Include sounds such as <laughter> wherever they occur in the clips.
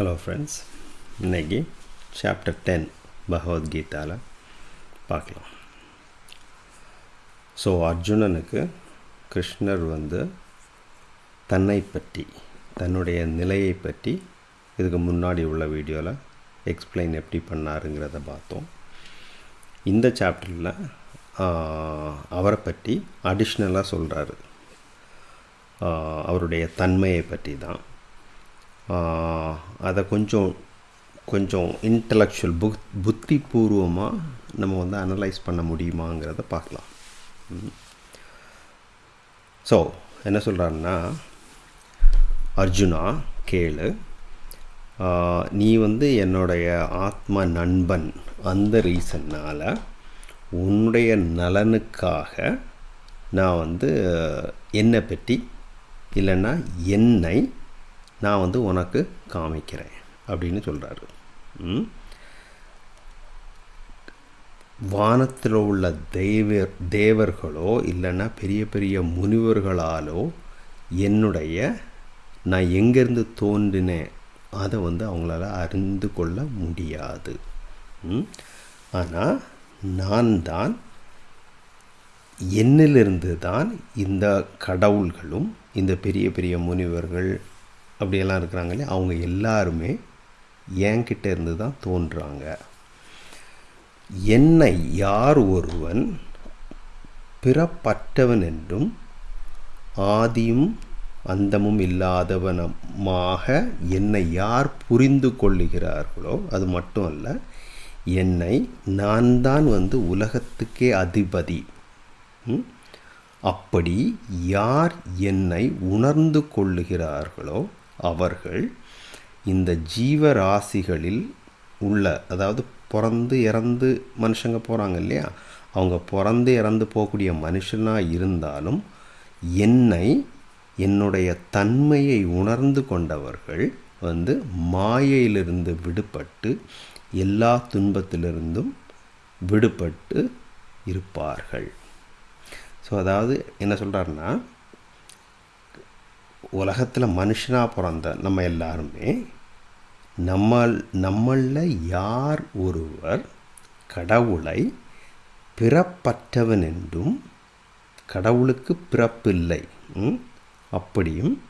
Hello friends இன்னைக்கு chapter ten பகவத்கீதாவில் பார்க்கலாம். ஸோ அர்ஜுனனுக்கு கிருஷ்ணர் வந்து தன்னை பற்றி தன்னுடைய நிலையை பற்றி இதுக்கு முன்னாடி உள்ள வீடியோவில் எக்ஸ்பிளைன் எப்படி பண்ணாருங்கிறத பார்த்தோம். இந்த சாப்டரில் அவரை பற்றி அடிஷ்னலாக சொல்கிறாரு அவருடைய தன்மையை பற்றி தான் அதை கொஞ்சம் கொஞ்சம் இன்டலெக்சுவல் புக் புத்திபூர்வமாக நம்ம வந்து அனலைஸ் பண்ண முடியுமாங்கிறத பார்க்கலாம். ஸோ என்ன சொல்கிறாருன்னா அர்ஜுனா கேளு. நீ வந்து என்னுடைய ஆத்ம நண்பன். அந்த ரீசன்னால் உன்னுடைய நலனுக்காக நான் வந்து என்னை பற்றி இல்லைன்னா என்னை நான் வந்து உனக்கு காமிக்கிறேன் அப்படின்னு சொல்கிறாரு வானத்தில் உள்ள தெய்வர் தேவர்களோ இல்லைன்னா பெரிய பெரிய முனிவர்களாலோ என்னுடைய நான் எங்கேருந்து தோன்றினேன் அதை வந்து அவங்களால அறிந்து கொள்ள முடியாது. ஆனால் நான் தான் என்னிலிருந்து தான் இந்த கடவுள்களும் இந்த பெரிய பெரிய முனிவர்கள் அப்படியெல்லாம் இருக்கிறாங்களே அவங்க எல்லாருமே என்கிட்ட இருந்து தான் தோன்றுறாங்க என்னை யார் ஒருவன் பிறப்பற்றவன் என்றும் ஆதியும் அந்தமும் இல்லாதவனமாக என்னை யார் புரிந்து கொள்ளுகிறார்களோ அது மட்டும் அல்ல என்னை நான் தான் வந்து உலகத்துக்கே அதிபதி. அப்படி யார் என்னை உணர்ந்து கொள்ளுகிறார்களோ அவர்கள் இந்த ஜீவராசிகளில் உள்ள அதாவது பிறந்து இறந்து மனுஷங்க போகிறாங்க இல்லையா? அவங்க பிறந்து இறந்து போகக்கூடிய மனுஷனாக இருந்தாலும் என்னை என்னுடைய தன்மையை உணர்ந்து கொண்டவர்கள் வந்து மாயையிலிருந்து விடுபட்டு எல்லா துன்பத்திலிருந்தும் விடுபட்டு இருப்பார்கள். ஸோ அதாவது என்ன சொல்கிறாருன்னா உலகத்தில் மனுஷனாக பிறந்த நம்ம எல்லாருமே நம்ம நம்மளில் யார் ஒருவர் கடவுளை பிறப்பற்றவன் என்றும் கடவுளுக்கு பிறப்பில்லை அப்படியும்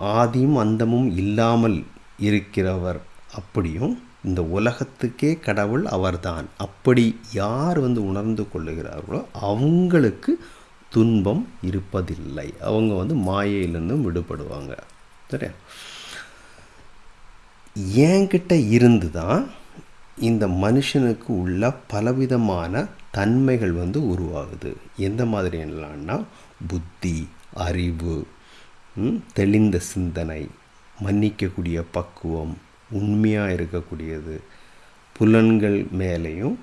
ஆதியும் அந்தமும் இல்லாமல் இருக்கிறவர் அப்படியும் இந்த உலகத்துக்கே கடவுள் அவர்தான். அப்படி யார் வந்து உணர்ந்து கொள்ளுகிறார்களோ அவங்களுக்கு துன்பம் இருப்பதில்லை. அவங்க வந்து மாயையிலிருந்தும் விடுபடுவாங்க. சரியா? என்கிட்ட இருந்து தான் இந்த மனுஷனுக்கு உள்ள பலவிதமான தன்மைகள் வந்து உருவாகுது. எந்த மாதிரி என்னலான்னா புத்தி அறிவு தெளிந்த சிந்தனை மன்னிக்கக்கூடிய பக்குவம் உண்மையாக இருக்கக்கூடியது புலன்கள் மேலேயும்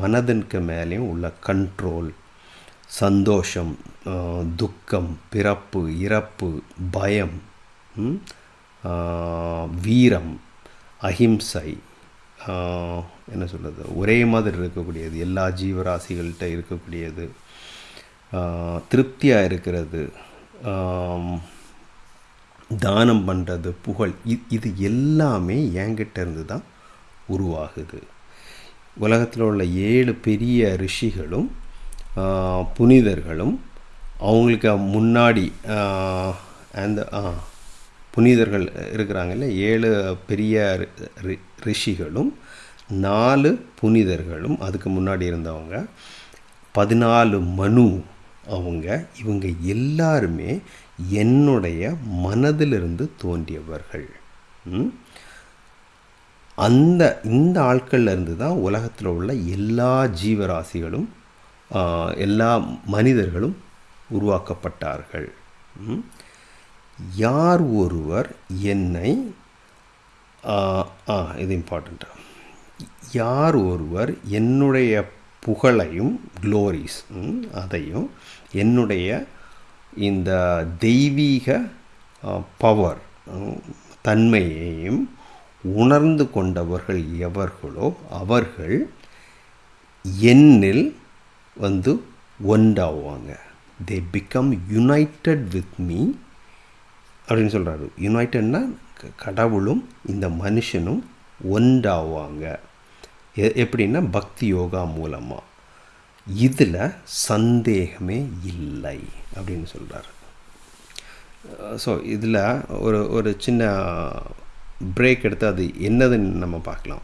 மனதனுக்கு மேலேயும் உள்ள கண்ட்ரோல் சந்தோஷம் துக்கம் பிறப்பு இறப்பு பயம் வீரம் அஹிம்சை என்ன சொல்கிறது ஒரே மாதிரி இருக்கக்கூடியது எல்லா ஜீவராசிகள்கிட்ட இருக்கக்கூடியது திருப்தியாக இருக்கிறது தானம் பண்ணுறது புகழ் இது எல்லாமே என்கிட்ட இருந்து தான் உருவாகுது. உலகத்தில் உள்ள ஏழு பெரிய ரிஷிகளும் புனிதர்களும் அவங்களுக்கு முன்னாடி அந்த புனிதர்கள் இருக்கிறாங்கல்ல ஏழு பெரிய ரிஷிகளும் நாலு புனிதர்களும் அதுக்கு முன்னாடி இருந்தவங்க. பதினாலு மனு அவங்க. இவங்க எல்லாருமே என்னுடைய மனதிலிருந்து தோன்றியவர்கள். அந்த இந்த ஆட்கள்லேருந்து தான் உலகத்தில் உள்ள எல்லா ஜீவராசிகளும் எல்லா மனிதர்களும் உருவாக்கப்பட்டார்கள். யார் ஒருவர் என்னை ஆ இது இம்பார்ட்டண்ட்டாக யார் ஒருவர் என்னுடைய புகழையும் க்ளோரிஸ் அதையும் என்னுடைய இந்த தெய்வீக பவர் தன்மையையும் உணர்ந்து கொண்டவர்கள் எவர்களோ அவர்கள் என்னில் வந்து ஒன்றாவாங்க. They become united with me அப்படின்னு சொல்கிறாரு யுனைட்டட்னா க- கடவுளும் இந்த மனுஷனும் ஒன்றாவாங்க. எ- எப்படின்னா பக்தி யோகா மூலமாக இதில் சந்தேகமே இல்லை அப்படின்னு சொல்கிறார் ஸோ இதில் ஒரு ஒரு சின்ன பிரேக் எடுத்து அது என்னதுன்னு நம்ம பார்க்கலாம்.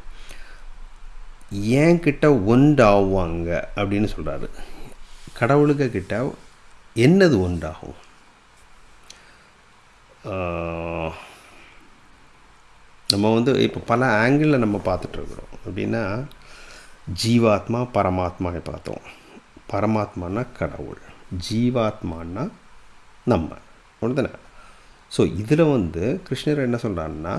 என்கிட்ட ஒன்றாவாங்க அப்படின்னு சொல்கிறாரு கடவுளுக்கு கிட்ட என்னது ஒன்றாகும்? நம்ம வந்து இப்போ பல ஆங்கிளில் நம்ம பார்த்துட்ருக்குறோம் அப்படின்னா ஜீவாத்மா பரமாத்மாவை பார்த்தோம். பரமாத்மானா கடவுள் ஜீவாத்மானா நம்ம. அப்படிதானே ஸோ இதில் வந்து கிருஷ்ணர் என்ன சொல்கிறாருன்னா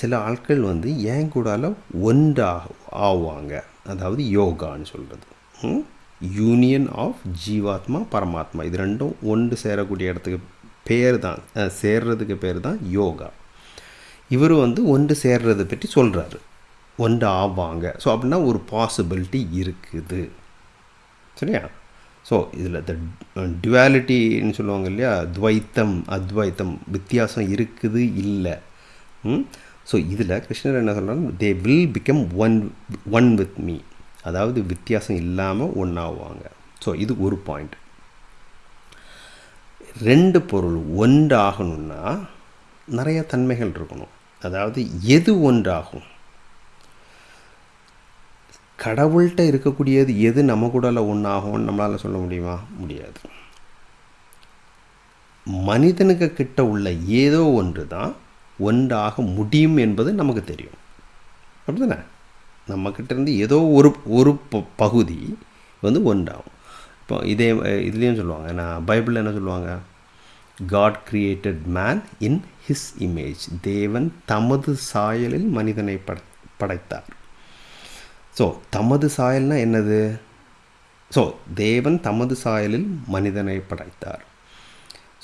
சில ஆட்கள் வந்து ஏன் கூடால ஒன்றாக ஆவாங்க. அதாவது யோகான்னு சொல்கிறது யூனியன் ஆஃப் ஜீவாத்மா பரமாத்மா இது ரெண்டும் ஒன்று சேரக்கூடிய இடத்துக்கு பேர் தான் சேர்றதுக்கு பேர் தான் யோகா. இவர் வந்து ஒன்று சேர்றதை பற்றி சொல்கிறாரு ஒன்று ஆவாங்க. ஸோ அப்படின்னா ஒரு பாசிபிலிட்டி இருக்குது. சரியா? ஸோ இதில் த டுவாலிட்டின்னு சொல்லுவாங்க இல்லையா? துவைத்தம் அத்வைத்தம் வித்தியாசம் இருக்குது இல்லை. ஸோ இதில் கிருஷ்ணர் என்ன சொல்கிறாங்க they will become one one with me அதாவது வித்தியாசம் இல்லாமல் ஒன்றாவாங்க ஸோ இது ஒரு பாயிண்ட் ரெண்டு பொருள் ஒன்றாகணும்னா நிறைய தன்மைகள் இருக்கணும். அதாவது எது ஒன்றாகும்? கடவுள்கிட்ட இருக்கக்கூடியது எது நம்ம கூடல ஒன்றாகும்னு நம்மளால் சொல்ல முடியுமா? முடியாது. மனிதனுக்கு கிட்ட உள்ள ஏதோ ஒன்று தான் ஒன்றாக முடியும் என்பது நமக்கு தெரியும். அப்படிதானே? நம்மக்கிட்ட இருந்து ஏதோ ஒரு ஒரு ப- பகுதி வந்து ஒன்றாகும். இப்போ இதே இதுலேயும் சொல்லுவாங்க நான் பைபிளில் என்ன சொல்லுவாங்க? God created man in his image தேவன் தமது சாயலில் மனிதனை பட படைத்தார். ஸோ தமது சாயல்னால் என்னது? ஸோ தேவன் தமது சாயலில் மனிதனை படைத்தார்.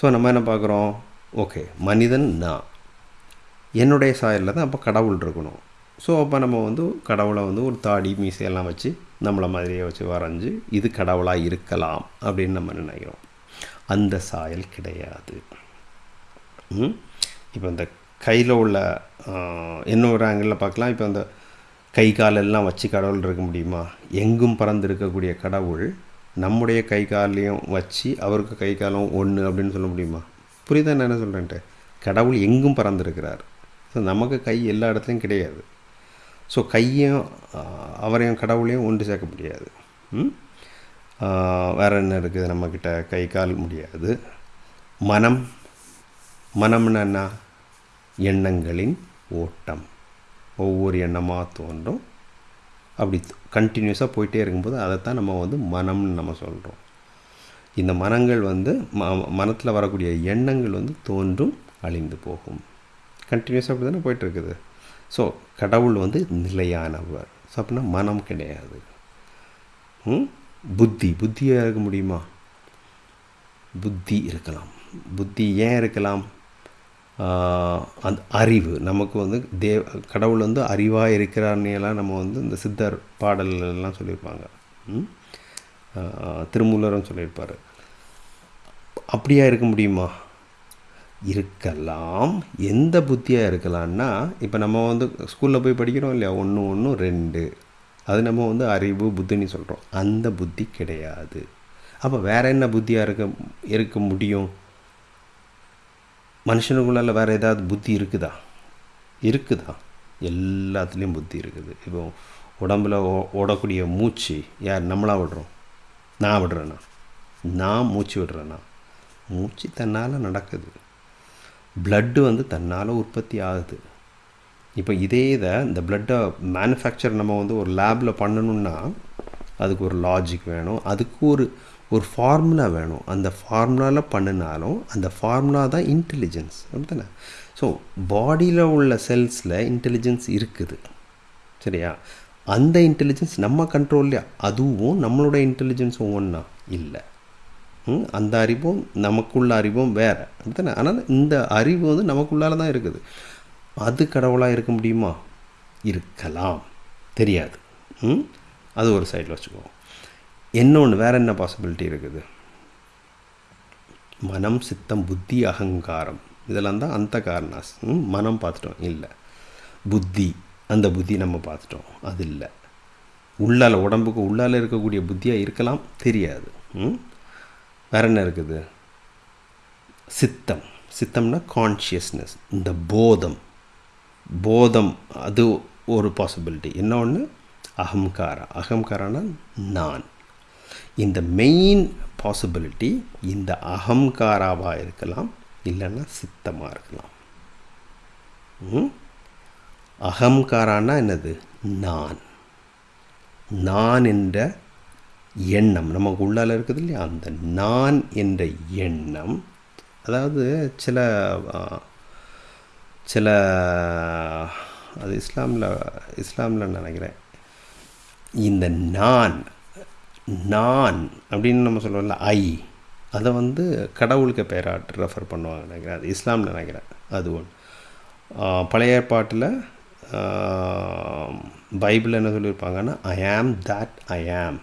ஸோ நம்ம என்ன பார்க்குறோம்? ஓகே மனிதன் நான். என்னுடைய சாயலில் தான் அப்போ கடவுள் இருக்கணும். ஸோ அப்போ நம்ம வந்து கடவுளை வந்து ஒரு தாடி மீசையெல்லாம் வச்சு நம்மளை மாதிரியே வச்சு வரைஞ்சி இது கடவுளாக இருக்கலாம் அப்படின்னு நம்ம நினைக்கிறோம். அந்த சாயல் கிடையாது. இப்போ இந்த கையில் உள்ள இன்னொரு ஆங்கிளில் பார்க்கலாம். இப்போ அந்த கை காலெல்லாம் வச்சு கடவுள் இருக்க முடியுமா? எங்கும் பறந்து இருக்கக்கூடிய கடவுள் நம்முடைய கை காலையும் வச்சு அவருக்கு கை காலம் ஒன்று அப்படின்னு சொல்ல முடியுமா? புரியுதா நான் என்ன சொல்கிறேன்ட்டு கடவுள் எங்கும் பறந்துருக்கிறார். ஸோ நமக்கு கை எல்லா இடத்துலையும் கிடையாது. ஸோ கையும் அவரையும் கடவுளையும் ஒன்று சேர்க்க முடியாது. வேறு வேற என்ன இருக்குது நம்மக்கிட்ட? கை கால் முடியாது. மனம் மனம்னா என்ன? எண்ணங்களின் ஓட்டம். ஒவ்வொரு எண்ணமாக தோன்றும். அப்படி கண்டினியூஸாக போயிட்டே இருக்கும்போது அதைத்தான் நம்ம வந்து மனம்னு நம்ம சொல்கிறோம் இந்த மனங்கள் வந்து ம மனத்தில் வரக்கூடிய எண்ணங்கள் வந்து தோன்றும் அழிந்து போகும். கண்டினியூஸாக அப்படி தானே போயிட்டுருக்குது. ஸோ கடவுள் வந்து நிலையானவர். ஸோ அப்படின்னா மனம் கிடையாது. புத்தி. புத்தியாக இருக்க முடியுமா? புத்தி இருக்கலாம். புத்தி ஏன் இருக்கலாம்? அந்த அறிவு. நமக்கு வந்து தேவ கடவுள் வந்து அறிவாக இருக்கிறார்னெல்லாம் நம்ம வந்து இந்த சித்தர் பாடல்கள் சொல்லியிருப்பாங்க. ம்? திருமூலரும் சொல்லியிருப்பார். அப்படியா இருக்க முடியுமா? இருக்கலாம். எந்த புத்தியாக இருக்கலாம்னா இப்போ நம்ம வந்து ஸ்கூலில் போய் படிக்கிறோம் இல்லையா? ஒன்று ஒன்று ரெண்டு. அது நம்ம வந்து அறிவு புத்தின்னு சொல்கிறோம் அந்த புத்தி கிடையாது. அப்போ வேறு என்ன புத்தியாக இருக்க இருக்க முடியும்? மனுஷனுக்குள்ளால வேறு ஏதாவது புத்தி இருக்குதா? இருக்குதா? எல்லாத்துலேயும் புத்தி இருக்குது. இப்போ உடம்புல ஓ- ஓடக்கூடிய மூச்சு யார்? நம்மளா விடுறோம். நான் விடுறேண்ணா நான் மூச்சு விடுறேண்ணா மூச்சு தன்னால் நடக்குது. பிளட்டு வந்து தன்னால் உற்பத்தி ஆகுது. இப்போ இதே இதை இந்த பிளட்டை மேனுஃபேக்சர் நம்ம வந்து ஒரு லேபில் பண்ணணுன்னா அதுக்கு ஒரு லாஜிக் வேணும். அதுக்கு ஒரு ஒரு ஃபார்முலா வேணும். அந்த ஃபார்முலாவில் பண்ணினாலும் அந்த ஃபார்முலா தான் இன்டெலிஜென்ஸ் அப்படித்தானே? ஸோ பாடியில் உள்ள செல்ஸில் இன்டெலிஜென்ஸ் இருக்குது. சரியா? அந்த இன்டெலிஜென்ஸ் நம்ம கண்ட்ரோல்லையா அதுவும் நம்மளோட இன்டெலிஜென்ஸும் ஒன்றா இல்லை. அந்த அறிவும் நமக்குள்ள அறிவும் வேறு. அப்படித்தானே? ஆனால் இந்த அறிவு வந்து நமக்குள்ளால தான் இருக்குது. அது கடவுளாக இருக்க முடியுமா? இருக்கலாம். தெரியாது. ம் அது ஒரு சைடில் வச்சுக்குவோம். இன்னொன்று வேற என்ன பாசிபிலிட்டி இருக்குது? மனம் சித்தம் புத்தி அகங்காரம். இதெல்லாம் தான் அந்த காரணாஸ். ம், மனம் பார்த்துட்டோம். இல்லை. புத்தி அந்த புத்தி நம்ம பார்த்துட்டோம். அது இல்லை. உள்ளால உடம்புக்கு உள்ளால இருக்கக்கூடிய புத்தியாக இருக்கலாம்? தெரியாது. ம்? வேற என்ன இருக்குது? சித்தம். சித்தம்னா கான்ஷியஸ்னஸ் இந்த போதம். போதம் அது ஒரு பாசிபிலிட்டி என்ன ஒன்று அகங்காரா அகங்காரானா நான். இந்த மெயின் பாசிபிலிட்டி இந்த அகங்காராவாக இருக்கலாம் இல்லைன்னா சித்தமாக இருக்கலாம். ம்? அகங்காரானா என்னது? நான். நான் என்ற எண்ணம். நமக்கு உள்ளால இருக்குது இல்லையா? அந்த நான் என்ற எண்ணம். அதாவது சில சில அது இஸ்லாமில் இஸ்லாமில் நினைக்கிறேன். இந்த நான் நான் அப்படின்னு நம்ம சொல்லுவோம்ல ஐ அதை வந்து கடவுளுக்கு பேராட்டு ரெஃபர் பண்ணுவாங்க நினைக்கிறேன். அது இஸ்லாமில் நினைக்கிறேன். அது ஒன்று பழைய ஏற்பாட்டில் பைபிள் என்ன சொல்லியிருப்பாங்கன்னா ஐ ஆம் தட் ஐ ஆம்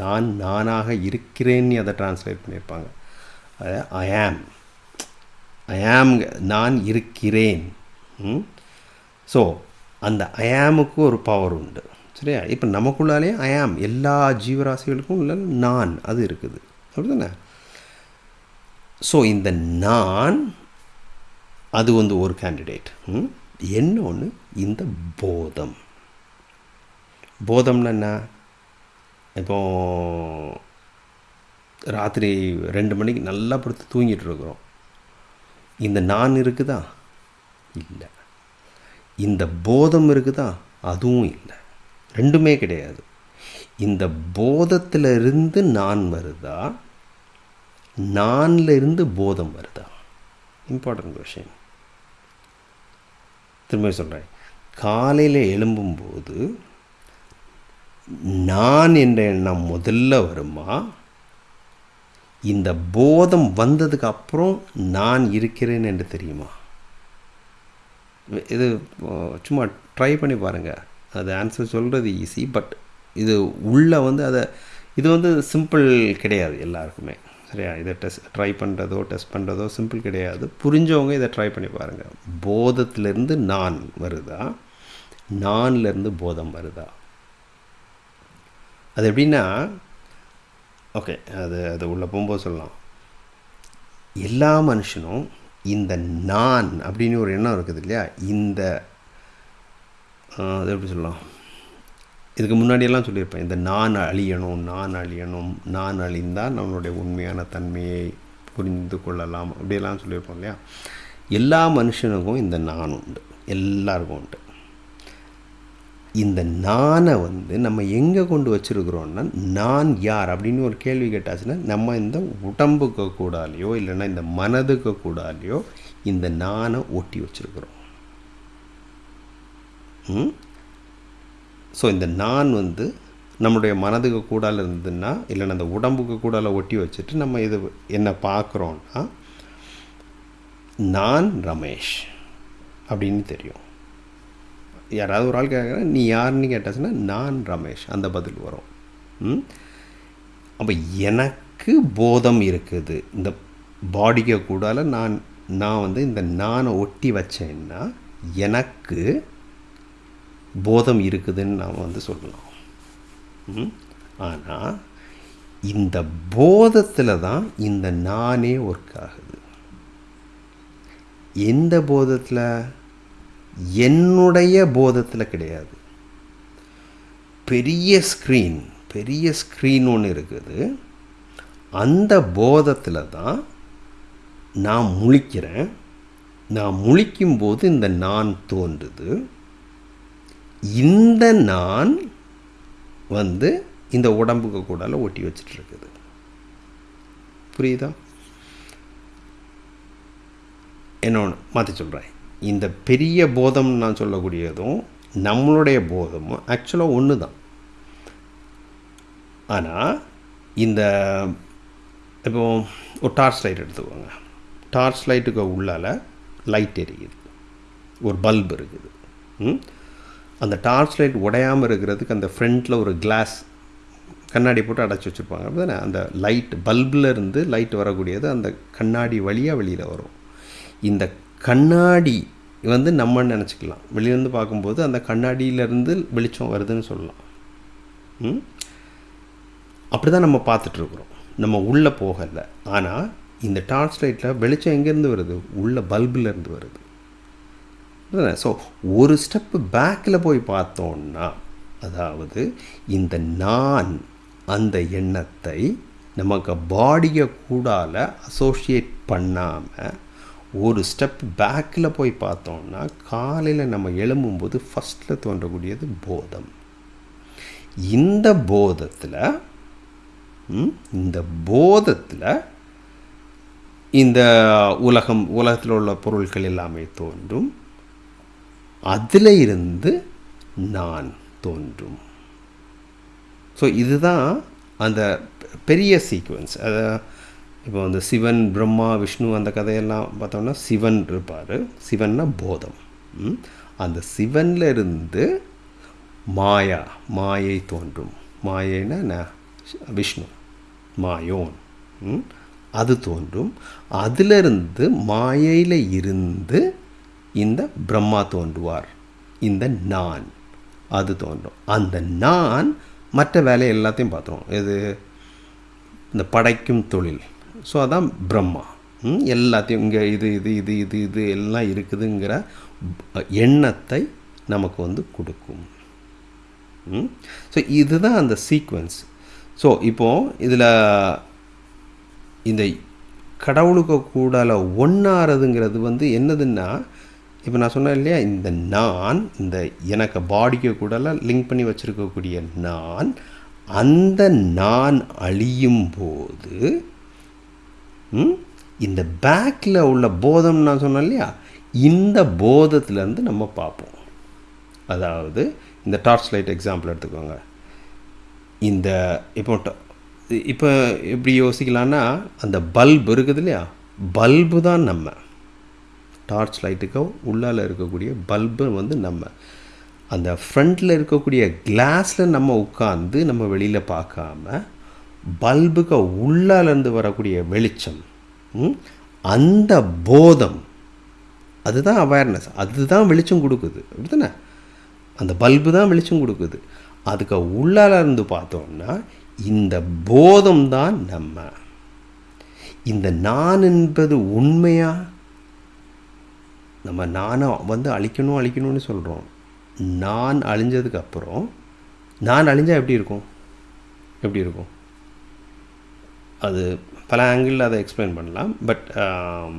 நான் நானாக இருக்கிறேன்னு அதை டிரான்ஸ்லேட் பண்ணியிருப்பாங்க. அது ஐ ஆம் ஐ ஆம் நான் இருக்கிறேன். ஸோ அந்த ஐஆமுக்கு ஒரு பவர் உண்டு. சரியா? இப்போ நமக்குள்ளாலே ஐ எல்லா ஜீவராசிகளுக்கும் உள்ள நான் அது இருக்குது. அப்படிதானே? ஸோ இந்த நான் அது வந்து ஒரு கேண்டிடேட் இன்னொன்று இந்த போதம். போதம்னா என்ன? இப்போது ராத்திரி ரெண்டு மணிக்கு நல்லா படுத்து தூங்கிட்டு இருக்கிறோம். இந்த நான் இருக்குதா? இல்லை. இந்த போதம் இருக்குதா? அதுவும் இல்லை. ரெண்டுமே கிடையாது. இந்த போதத்தில் இருந்து நான் வருதா? நான்ல இருந்து போதம் வருதா? இம்பார்ட்டன்ட் கொஷின் திரும்ப சொல்கிறேன் காலையில் எழும்பும்போது நான் என்ற எண்ணம் முதல்ல வருமா? இந்த போதம் வந்ததுக்கு அப்புறம் நான் இருக்கிறேன் என்று தெரியுமா? இது சும்மா ட்ரை பண்ணி பாருங்கள் அது ஆன்சர் சொல்கிறது ஈஸி பட் இது உள்ளே வந்து அதை இது வந்து சிம்பிள் கிடையாது எல்லாருக்குமே. சரியா? இதை டெஸ்ட் ட்ரை பண்ணுறதோ டெஸ்ட் பண்ணுறதோ சிம்பிள் கிடையாது. புரிஞ்சவங்க இதை ட்ரை பண்ணி பாருங்கள் போதத்துலேருந்து நான் வருதா? நான்லேருந்து போதம் வருதா? அது எப்படின்னா ஓகே அது அது உள்ளே போகும்போது சொல்லலாம். எல்லா மனுஷனும் இந்த நான் அப்படின்னு ஒரு எண்ணம் இருக்குது இல்லையா? இந்த அது எப்படி சொல்லலாம்? இதுக்கு முன்னாடியெல்லாம் சொல்லியிருப்பேன். இந்த நான் அழியணும் நான் அழியணும் நான் அழிந்தால் நம்மளுடைய உண்மையான தன்மையை புரிந்து கொள்ளலாம். அப்படியெல்லாம் சொல்லியிருப்போம் இல்லையா? எல்லா மனுஷனுக்கும் இந்த நான் உண்டு. எல்லாருக்கும் உண்டு. இந்த நானை வந்து நம்ம எங்கே கொண்டு வச்சுருக்குறோன்னா நான் யார் அப்படின்னு ஒரு கேள்வி கேட்டாச்சுன்னா நம்ம இந்த உடம்புக்கு கூடாலையோ இல்லைன்னா இந்த மனதுக்கு கூடாலையோ இந்த நானை ஒட்டி வச்சுருக்குறோம். ஸோ இந்த நான் வந்து நம்முடைய மனதுக்கு கூடால இருந்ததுன்னா இல்லைன்னா அந்த உடம்புக்கு கூடால ஒட்டி வச்சுட்டு நம்ம இது என்ன பார்க்குறோன்னா நான் ரமேஷ் அப்படின்னு தெரியும். யாராவது ஒரு ஆள் கேட்குறேன் நீ யாருன்னு கேட்டாச்சுன்னா நான் ரமேஷ். அந்த பதில் வரும். ம்? அப்போ எனக்கு போதம் இருக்குது. இந்த பாடிக்கு கூடால நான் நான் வந்து இந்த நானை ஒட்டி வச்சேன்னா எனக்கு போதம் இருக்குதுன்னு நாம் வந்து சொல்லலாம். ம்? ஆனால் இந்த போதத்தில் தான் இந்த நானே ஒர்க் ஆகுது. எந்த போதத்தில்? என்னுடைய போதத்தில் கிடையாது. பெரிய ஸ்க்ரீன் பெரிய ஸ்க்ரீன் ஒன்று இருக்குது. அந்த போதத்தில் தான் நான் முழிக்கிறேன். நான் முழிக்கும்போது இந்த நான் தோன்றுது. இந்த நான் வந்து இந்த உடம்புக்கு கூடால ஒட்டி வச்சிட்ருக்குது. புரியுதா? புரியுதா என்னொன்று மாற்றி சொல்கிறேன் இந்த பெரிய போதம் நான் சொல்லக்கூடியதும் நம்மளுடைய போதமும் ஆக்சுவலாக ஒன்று தான் ஆனால் இந்த இப்போ ஒரு டார்ச் லைட் எடுத்துக்கோங்க. டார்ச் லைட்டுக்கு உள்ளால் லைட் எரியுது. ஒரு பல்ப் இருக்குது. அந்த டார்ச் லைட் உடையாமல் இருக்கிறதுக்கு அந்த ஃப்ரண்ட்டில் ஒரு கிளாஸ் கண்ணாடி போட்டு அடைச்சி வச்சுருப்பாங்க. அப்படிதானே அந்த லைட் பல்பில் இருந்து லைட் வரக்கூடியது அந்த கண்ணாடி வழியாக வெளியில் வரும். இந்த கண்ணாடி வந்து நம்ம நினச்சிக்கலாம். வெளியிலேருந்து பார்க்கும்போது அந்த கண்ணாடியிலேருந்து வெளிச்சம் வருதுன்னு சொல்லலாம். ம்? அப்படி தான் நம்ம பார்த்துட்ருக்குறோம் நம்ம உள்ளே போகலை. ஆனால் இந்த டார்ச் லைட்டில் வெளிச்சம் எங்கேருந்து வருது? உள்ள பல்புலேருந்து வருது. ஸோ ஒரு ஸ்டெப்பு பேக்கில் போய் பார்த்தோன்னா அதாவது இந்த நான் அந்த எண்ணத்தை நமக்கு பாடியை கூடால அசோசியேட் பண்ணாமல் ஒரு ஸ்டெப் பேக்கில் போய் பார்த்தோம்னா காலையில் நம்ம எழும்பும்போது ஃபஸ்ட்டில் தோன்றக்கூடியது போதம். இந்த போதத்தில் இந்த போதத்தில் இந்த உலகம் உலகத்தில் உள்ள பொருட்கள் எல்லாமே தோன்றும். அதில் இருந்து நான் தோன்றும். ஸோ இதுதான் அந்த பெரிய சீக்வன்ஸ் அதை இப்போ வந்து சிவன் பிரம்மா விஷ்ணு அந்த கதையெல்லாம் பார்த்தோம்னா சிவன் இருப்பார். சிவன்னா போதம். அந்த சிவனில் இருந்து மாயா மாயை தோன்றும். மாயைன்னா விஷ்ணு மாயோன். அது தோன்றும். அதிலிருந்து மாயையில் இருந்து இந்த பிரம்மா தோன்றுவார். இந்த நான் அது தோன்றும். அந்த நான் மற்ற வேலை எல்லாத்தையும் பார்த்துருவோம். இது இந்த படைக்கும் தொழில். ஸோ அதான் பிரம்மா. எல்லாத்தையும் இங்கே இது இது இது இது இது எல்லாம் இருக்குதுங்கிற எண்ணத்தை நமக்கு வந்து கொடுக்கும். ஸோ இதுதான் அந்த சீக்வன்ஸ் ஸோ இப்போது இதில் இந்த கடவுளுக்கு கூடால ஒன்றாறதுங்கிறது வந்து என்னதுன்னா இப்போ நான் சொன்னேன் இல்லையா இந்த நான் இந்த எனக்கு பாடிக்கு கூடலாம் லிங்க் பண்ணி வச்சுருக்கக்கூடிய நான் அந்த நான் அழியும் போது இந்த பேக்கில் உள்ள போதம் நான் சொன்னேன் இல்லையா? இந்த போதத்துலேருந்து நம்ம பார்ப்போம். அதாவது இந்த டார்ச் லைட் எக்ஸாம்பிள் எடுத்துக்கோங்க. இந்த இப்போ இப்போ எப்படி யோசிக்கலான்னா அந்த பல்பு இருக்குது இல்லையா? பல்பு தான் நம்ம. டார்ச் லைட்டுக்கோ உள்ளால் இருக்கக்கூடிய பல்பு வந்து நம்ம. அந்த ஃப்ரண்ட்டில் இருக்கக்கூடிய கிளாஸில் நம்ம உட்காந்து நம்ம வெளியில் பார்க்காம பல்புக்கு உள்ளாலேருந்து வரக்கூடிய வெளிச்சம். அந்த போதம் அதுதான் அவேர்னஸ் அதுதான் வெளிச்சம் கொடுக்குது. அப்படித்தானே? அந்த பல்பு தான் வெளிச்சம் கொடுக்குது. அதுக்கு உள்ளால இருந்து பார்த்தோம்னா இந்த போதம் தான் நம்ம. இந்த நான் என்பது உண்மையா? நம்ம நானை வந்து அழிக்கணும் அழிக்கணும்னு சொல்கிறோம் நான் அழிஞ்சதுக்கு அப்புறம் நான் அழிஞ்சால் எப்படி இருக்கும்? எப்படி இருக்கும்? அது பல ஆங்கிளில் அதை எக்ஸ்பிளைன் பண்ணலாம். பட் um,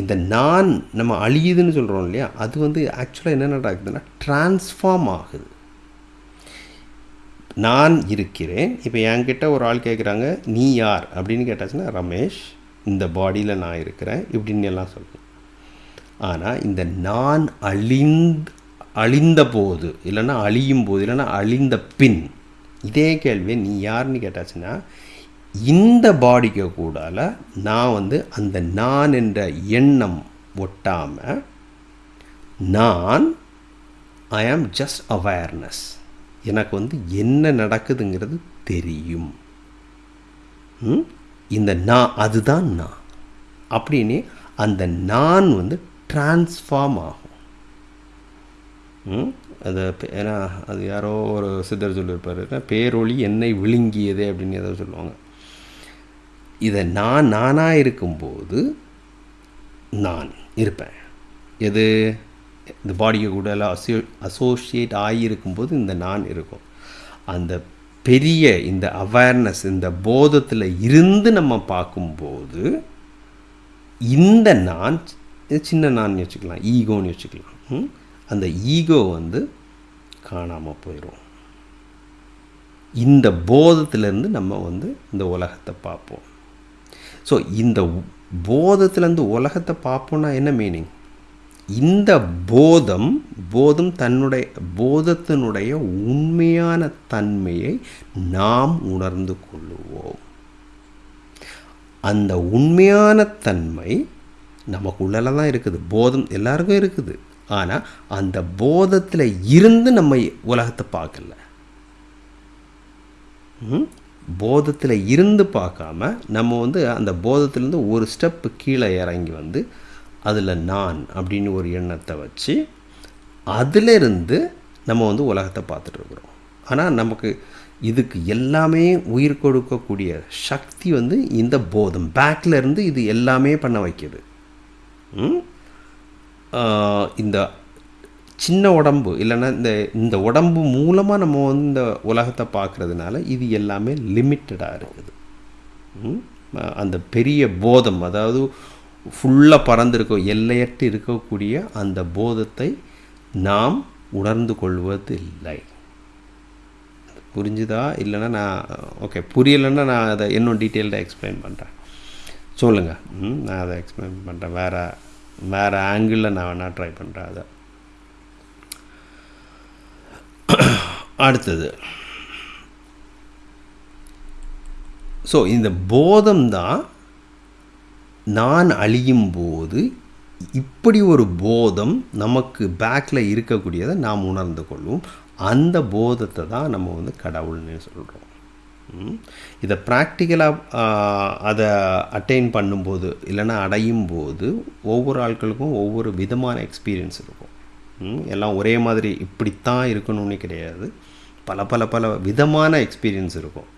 இந்த நான் நம்ம அழியுதுன்னு சொல்கிறோம் இல்லையா அது வந்து ஆக்சுவலாக என்ன நடக்குதுன்னா ட்ரான்ஸ்ஃபார்ம் ஆகுது. நான் இருக்கிறேன். இப்போ என்கிட்ட ஒரு ஆள் கேட்குறாங்க நீ யார்? அப்படின்னு கேட்டாச்சுன்னா ரமேஷ் இந்த பாடியில் நான் இருக்கிறேன். இப்படின்னு எல்லாம் சொல்லணும் ஆனால் இந்த நான் அழிந்து அழிந்த போது இல்லைன்னா அழியும் போது இல்லைன்னா அழிந்த பின் இதே கேள்வியை நீ யாருன்னு கேட்டாச்சுன்னா இந்த பாடிக்கு கூடால நான் வந்து அந்த நான் என்ற எண்ணம் ஒட்டாமல் நான் ஐ ஆம் ஜஸ்ட் அவேர்னஸ் எனக்கு வந்து என்ன நடக்குதுங்கிறது தெரியும். இந்த நான் அதுதான் நான். அப்படின்னு அந்த நான் வந்து டிரான்ஸ்ஃபார்ம் ஆகும். அது ஏன்னா அது யாரோ ஒரு சித்தர் சொல்லியிருப்பார் பேரொளி என்னை விழுங்கியதே அப்படின்னு ஏதோ சொல்லுவாங்க. இதை நான் நானாக இருக்கும்போது நான் இருப்பேன். எது? இந்த பாடியை கூட எல்லாம் அசோ அசோசியேட் ஆகியிருக்கும்போது இந்த நான் இருக்கும். அந்த பெரிய இந்த அவேர்னஸ் இந்த போதத்தில் இருந்து நம்ம பார்க்கும்போது இந்த நான் சின்ன நான் வச்சுக்கலாம் ஈகோன்னு வச்சுக்கலாம். அந்த ஈகோ வந்து காணாமல் போயிடும் இந்த போதத்திலேருந்து நம்ம வந்து இந்த உலகத்தை பார்ப்போம். ஸோ இந்த போதத்துலேருந்து உலகத்தை பார்ப்போம்னா என்ன மீனிங் இந்த போதம் போதம் தன்னுடைய போதத்தினுடைய உண்மையான தன்மையை நாம் உணர்ந்து கொள்ளுவோம். அந்த உண்மையான தன்மை நமக்குள்ளல தான் இருக்குது. போதம் எல்லாருக்கும் இருக்குது. ஆனால் அந்த போதத்தில் இருந்து நம்ம உலகத்தை பார்க்கல. போதத்தில் இருந்து பார்க்காம நம்ம வந்து அந்த போதத்திலேருந்து ஒரு ஸ்டெப்பு கீழே இறங்கி வந்து அதில் நான் அப்படின்னு ஒரு எண்ணத்தை வச்சு அதிலிருந்து நம்ம வந்து உலகத்தை பார்த்துட்ருக்குறோம் ஆனால் நமக்கு இதுக்கு எல்லாமே உயிர் கொடுக்கக்கூடிய சக்தி வந்து இந்த போதம். பேக்கில் இருந்து இது எல்லாமே பண்ண வைக்கிது. இந்த சின்ன உடம்பு இல்லைன்னா இந்த இந்த உடம்பு மூலமாக நம்ம வந்து இந்த உலகத்தை பார்க்குறதுனால இது எல்லாமே லிமிட்டடாக இருக்குது. அந்த பெரிய போதம் அதாவது ஃபுல்லாக பறந்திருக்க எல்லையற்று இருக்கக்கூடிய அந்த போதத்தை நாம் உணர்ந்து கொள்வது இல்லை. புரிஞ்சுதா? இல்லைன்னா நான் ஓகே புரியலைன்னா நான் அதை இன்னும் டீட்டெயில்டாக எக்ஸ்பிளைன் பண்ணுறேன் சொல்லுங்கள் ம்? நான் அதை எக்ஸ்பிளைன் பண்ணுறேன் வேறு வேறு ஆங்கிளில் நான் வேணால் ட்ரை பண்ணுறேன் அதை. <clears throat> அடுத்தது. ஸோ இந்த போதம் தான் நான் அழியும் போது இப்படி ஒரு போதம் நமக்கு பேக்கில் இருக்கக்கூடியதை நாம் உணர்ந்து கொள்வோம். அந்த போதத்தை தான் நம்ம வந்து கடவுள்னு சொல்கிறோம் இதை ப்ராக்டிக்கலாக அதை அட்டைன் பண்ணும்போது இல்லைன்னா அடையும் போது ஒவ்வொரு ஆட்களுக்கும் ஒவ்வொரு விதமான எக்ஸ்பீரியன்ஸ் இருக்கும். எல்லாம் ஒரே மாதிரி இப்படித்தான் இருக்கணும்னு கிடையாது. பல பல பல விதமான எக்ஸ்பீரியன்ஸ் இருக்கும்.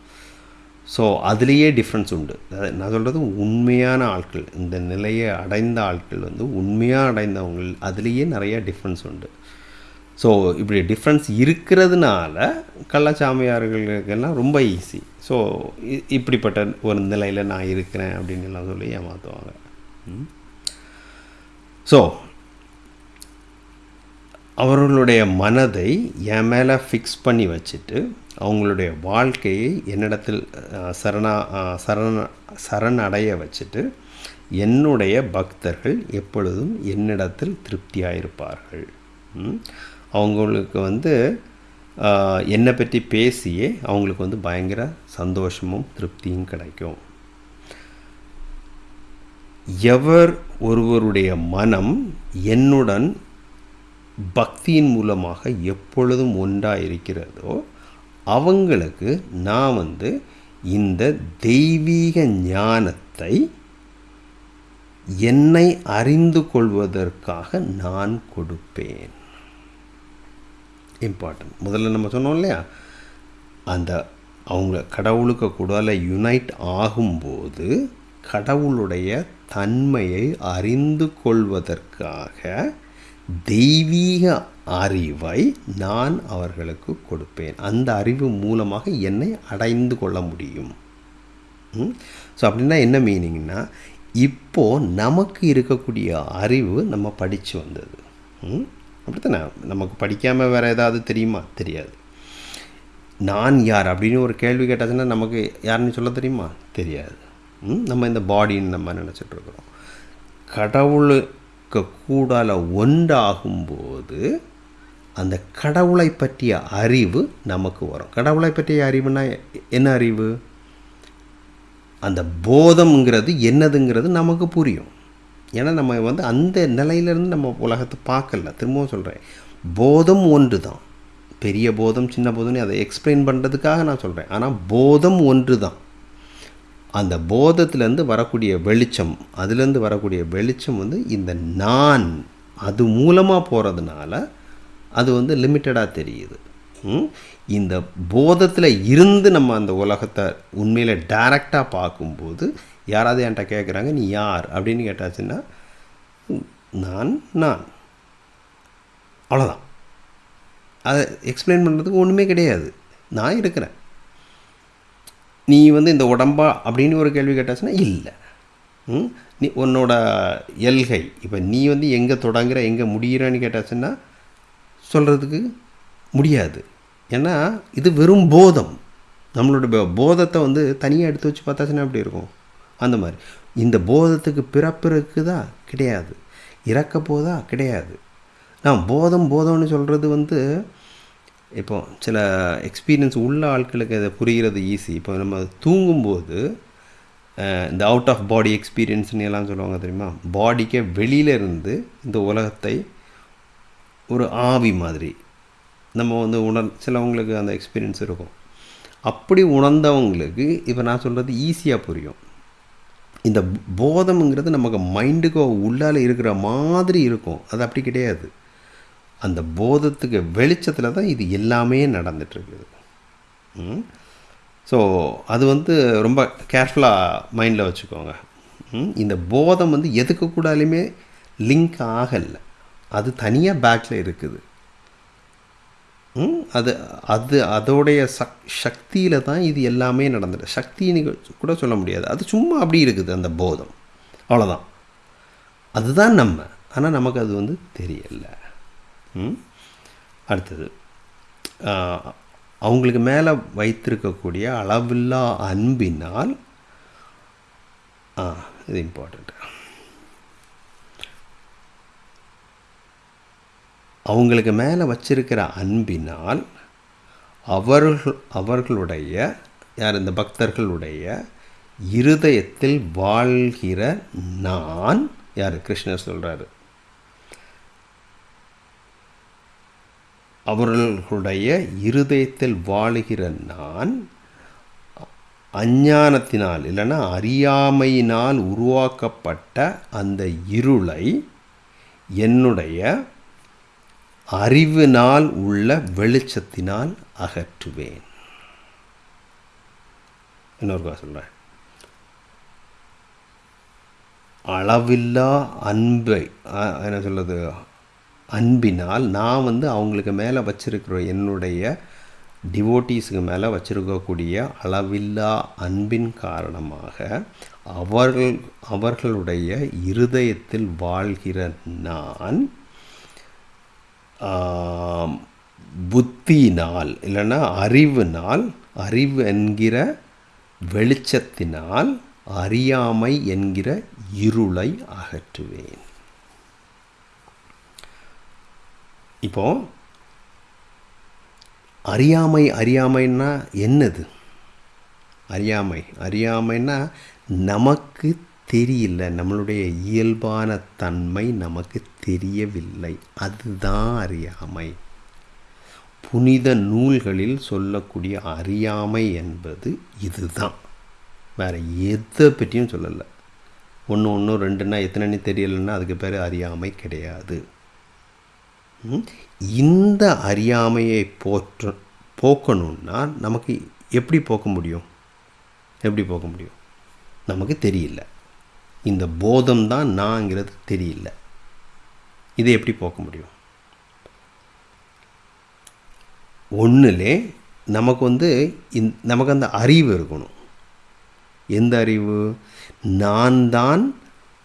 ஸோ அதுலேயே டிஃப்ரென்ஸ் உண்டு. நான் சொல்கிறது உண்மையான ஆட்கள் இந்த நிலையை அடைந்த ஆட்கள் வந்து உண்மையாக அடைந்தவங்க அதுலேயே நிறைய டிஃப்ரென்ஸ் உண்டு. ஸோ இப்படி டிஃப்ரென்ஸ் இருக்கிறதுனால கள்ளச்சாமியார்களுக்கெல்லாம் ரொம்ப ஈஸி ஸோ இப்படிப்பட்ட ஒரு நிலையில் நான் இருக்கிறேன் அப்படின்னு எல்லாம் சொல்லி ஏமாற்றுவாங்க ஸோ அவர்களுடைய மனதை என் மேலே ஃபிக்ஸ் பண்ணி வச்சுட்டு அவங்களுடைய வாழ்க்கையை என்னிடத்தில் சரணா சரண சரணடைய வச்சுட்டு என்னுடைய பக்தர்கள் எப்பொழுதும் என்னிடத்தில் திருப்தியாக இருப்பார்கள் அவங்களுக்கு வந்து என்னை பற்றி பேசியே அவங்களுக்கு வந்து பயங்கர சந்தோஷமும் திருப்தியும் கிடைக்கும். எவர் ஒருவருடைய மனம் என்னுடன் பக்தியின் மூலமாக எப்பொழுதும் ஒன்றாக இருக்கிறதோ அவங்களுக்கு நான் வந்து இந்த தெய்வீக ஞானத்தை என்னை அறிந்து கொள்வதற்காக நான் கொடுப்பேன். இம்பார்ட்டன்ட் முதல்ல நம்ம சொன்னோம் இல்லையா? அந்த அவங்க கடவுளுக்கு கூட யுனைட் ஆகும்போது கடவுளுடைய தன்மையை அறிந்து கொள்வதற்காக தெய்வீக அறிவை நான் அவர்களுக்கு கொடுப்பேன். அந்த அறிவு மூலமாக என்னை அடைந்து கொள்ள முடியும். ஸோ அப்படின்னா என்ன மீனிங்னா இப்போது நமக்கு இருக்கக்கூடிய அறிவு நம்ம படித்து வந்தது. ம்? அப்படித்தானே? நமக்கு படிக்காமல் வேறு ஏதாவது தெரியுமா? தெரியாது. நான் யார்? அப்படின்னு ஒரு கேள்வி கேட்டாச்சுன்னா நமக்கு யாருன்னு சொல்ல தெரியுமா? தெரியாது. ம்? நம்ம இந்த பாடின்னு நம்ம நினச்சிட்ருக்குறோம் கடவுள் இருக்கக்கூடால ஒன்றாகும்போது அந்த கடவுளை பற்றிய அறிவு நமக்கு வரும். கடவுளை பற்றிய அறிவுனா என்ன அறிவு? அந்த போதம்ங்கிறது என்னதுங்கிறது நமக்கு புரியும். ஏன்னா நம்ம வந்து அந்த நிலையிலேருந்து நம்ம உலகத்தை பார்க்கல. திரும்பவும் சொல்கிறேன் போதம் ஒன்று தான் பெரிய போதம் சின்ன போதம்னு அதை எக்ஸ்பிளைன் பண்ணுறதுக்காக நான் சொல்கிறேன் ஆனால் போதம் ஒன்று தான் அந்த போதத்துலேருந்து வரக்கூடிய வெளிச்சம் அதுலேருந்து வரக்கூடிய வெளிச்சம் வந்து இந்த நான். அது மூலமாக போகிறதுனால அது வந்து லிமிட்டடாக தெரியுது. இந்த போதத்தில் இருந்து நம்ம அந்த உலகத்தை உண்மையில் டைரக்டாக பார்க்கும்போது யாராவது என்கிட்ட கேட்குறாங்க நீ யார்? அப்படின்னு கேட்டாச்சுன்னா நான் நான். அவ்வளோதான் அதை எக்ஸ்பிளைன் பண்ணுறதுக்கு ஒன்றுமே கிடையாது. நான் இருக்கிறேன். நீ வந்து இந்த உடம்பா அப்படின்னு ஒரு கேள்வி கேட்டாச்சுன்னா இல்லை. ம்? நீ உன்னோட எல்கை. இப்போ நீ வந்து எங்கே தொடங்குற எங்கே முடிகிறான்னு கேட்டாச்சுன்னா சொல்கிறதுக்கு முடியாது. ஏன்னா இது வெறும் போதம். நம்மளோட போதத்தை வந்து தனியாக எடுத்து வச்சு பார்த்தாச்சுன்னா எப்படி இருக்கும்? அந்த மாதிரி. இந்த போதத்துக்கு பிறப்பு இருக்குதா கிடையாது. இறக்க போதா கிடையாது. நான் போதம் போதம்னு சொல்கிறது வந்து இப்போ சில எக்ஸ்பீரியன்ஸ் உள்ள ஆட்களுக்கு அதை புரிகிறது ஈஸி இப்போ நம்ம தூங்கும்போது இந்த அவுட் ஆஃப் பாடி எக்ஸ்பீரியன்ஸ்னு எல்லாம் சொல்லுவாங்க தெரியுமா? பாடிக்கே வெளியில் இருந்து இந்த உலகத்தை ஒரு ஆவி மாதிரி. நம்ம வந்து உணர் சிலவங்களுக்கு அந்த எக்ஸ்பீரியன்ஸ் இருக்கும். அப்படி உணர்ந்தவங்களுக்கு இப்போ நான் சொல்கிறது ஈஸியாக புரியும். இந்த போதம்ங்கிறது நமக்கு மைண்டுக்கு உள்ளால் இருக்கிற மாதிரி இருக்கும். அது அப்படி கிடையாது. அந்த போதத்துக்கு வெளிச்சத்தில் தான் இது எல்லாமே நடந்துட்டுருக்குது. ஸோ அது வந்து ரொம்ப கேர்ஃபுல்லாக மைண்டில் வச்சுக்கோங்க. ம், இந்த போதம் வந்து எதுக்கு கூடாலுமே லிங்க் ஆகலை. அது தனியாக பேக்கில் இருக்குது. ம், அது அது அதோடைய சக் சக்தியில் தான் இது எல்லாமே நடந்துட்டு சக்தின்னு கூட சொல்ல முடியாது. அது சும்மா அப்படி இருக்குது அந்த போதம். அவ்வளோதான் அதுதான் நம்ம. ஆனால் நமக்கு அது வந்து தெரியலை. அடுத்தது அவங்களுக்கு மேலே வைத்திருக்கக்கூடிய அளவில்லா அன்பினால் ஆ இது இம்பார்ட்டண்ட் அவங்களுக்கு மேலே வச்சிருக்கிற அன்பினால் அவர்கள் அவர்களுடைய யார் இந்த பக்தர்களுடைய இருதயத்தில் வாழ்கிற நான் யார் கிருஷ்ணர் சொல்கிறாரு அவர்களுடைய இருதயத்தில் வாழுகிற நான் அஞ்ஞானத்தினால் இல்லைன்னா அறியாமையினால் உருவாக்கப்பட்ட அந்த இருளை என்னுடைய அறிவினால் உள்ள வெளிச்சத்தினால் அகற்றுவேன். இன்னொருக்கா சொல்கிறேன் அளவில்லா அன்பை என்ன சொல்கிறது அன்பினால் நான் வந்து அவங்களுக்கு மேலே வச்சிருக்கிற என்னுடைய டிவோட்டீஸுக்கு மேலே வச்சுருக்கக்கூடிய அளவில்லா அன்பின் காரணமாக அவர்கள் அவர்களுடைய இருதயத்தில் வாழ்கிற நான் புத்தியினால் இல்லைன்னா அறிவுனால் அறிவு என்கிற வெளிச்சத்தினால் அறியாமை என்கிற இருளை அகற்றுவேன். இப்போது அறியாமை அறியாமைன்னா என்னது? அறியாமை. அறியாமைன்னா நமக்கு தெரியல. நம்மளுடைய இயல்பான தன்மை நமக்கு தெரியவில்லை. அதுதான் அறியாமை. புனித நூல்களில் சொல்லக்கூடிய அறியாமை என்பது இதுதான். வேற எதை பற்றியும் சொல்லலை. ஒன்று ஒன்று ரெண்டுன்னா எத்தனைன்னு தெரியலைன்னா அதுக்கு பேர் அறியாமை கிடையாது. இந்த அறியாமையை போற்ற போக்கணும்னா நமக்கு எப்படி போக்க முடியும்? எப்படி போக்க முடியும்? நமக்கு தெரியல. இந்த போதம் தான் நான்ங்கிறது தெரியல. இதை எப்படி போக்க முடியும்? ஒன்றுலே நமக்கு வந்து இந் நமக்கு அந்த அறிவு இருக்கணும். எந்த அறிவு? நான் தான்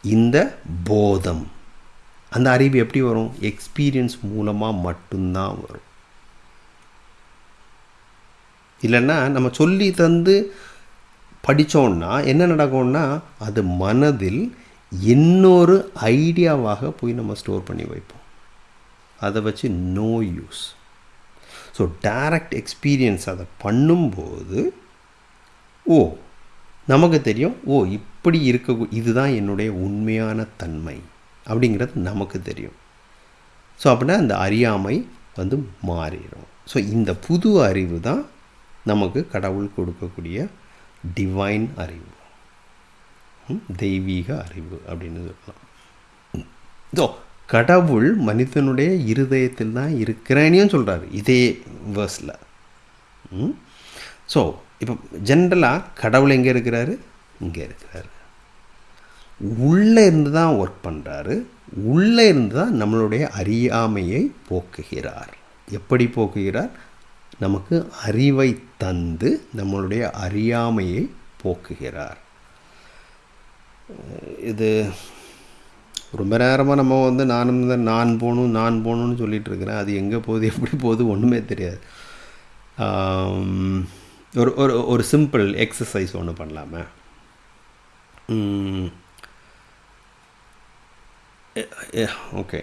இந்த போதம். அந்த அறிவு எப்படி வரும்? எக்ஸ்பீரியன்ஸ் மூலமாக மட்டும்தான் வரும். இல்லைன்னா நம்ம சொல்லி தந்து படித்தோன்னா என்ன நடக்கும்னா அது மனதில் இன்னொரு ஐடியாவாக போய் நம்ம ஸ்டோர் பண்ணி வைப்போம். அதை வச்சு no use so direct experience அதை பண்ணும்போது ஓ நமக்கு தெரியும் ஓ இப்படி இருக்க இதுதான் என்னுடைய உண்மையான தன்மை. அப்படிங்கிறது நமக்கு தெரியும். ஸோ அப்படின்னா அந்த அறியாமை வந்து மாறிடும். ஸோ இந்த புது அறிவு தான் நமக்கு கடவுள் கொடுக்கக்கூடிய டிவைன் அறிவு. தெய்வீக அறிவு அப்படின்னு சொல்லலாம். ஸோ கடவுள் மனிதனுடைய இருதயத்தில் தான் இருக்கிறேனையும் சொல்கிறாரு இதே வேர்ஸில் ஸோ இப்போ ஜென்ரலாக கடவுள் எங்கே இருக்கிறாரு? இங்கே இருக்கிறாரு. உள்ளே இருந்து தான் ஒர்க் பண்ணுறாரு உள்ளே இருந்து தான் நம்மளுடைய அறியாமையை போக்குகிறார். எப்படி போக்குகிறார்? நமக்கு அறிவை தந்து நம்மளுடைய அறியாமையை போக்குகிறார். இது ரொம்ப நேரமாக நம்ம வந்து நானும் தான் நான் போகணும் நான் போகணும்னு சொல்லிகிட்டு இருக்கிறேன். அது எங்கே போகுது எப்படி போகுது ஒன்றுமே தெரியாது. ஒரு ஒரு ஒரு சிம்பிள் எக்ஸசைஸ் ஒன்று பண்ணலாமே. ஓகே.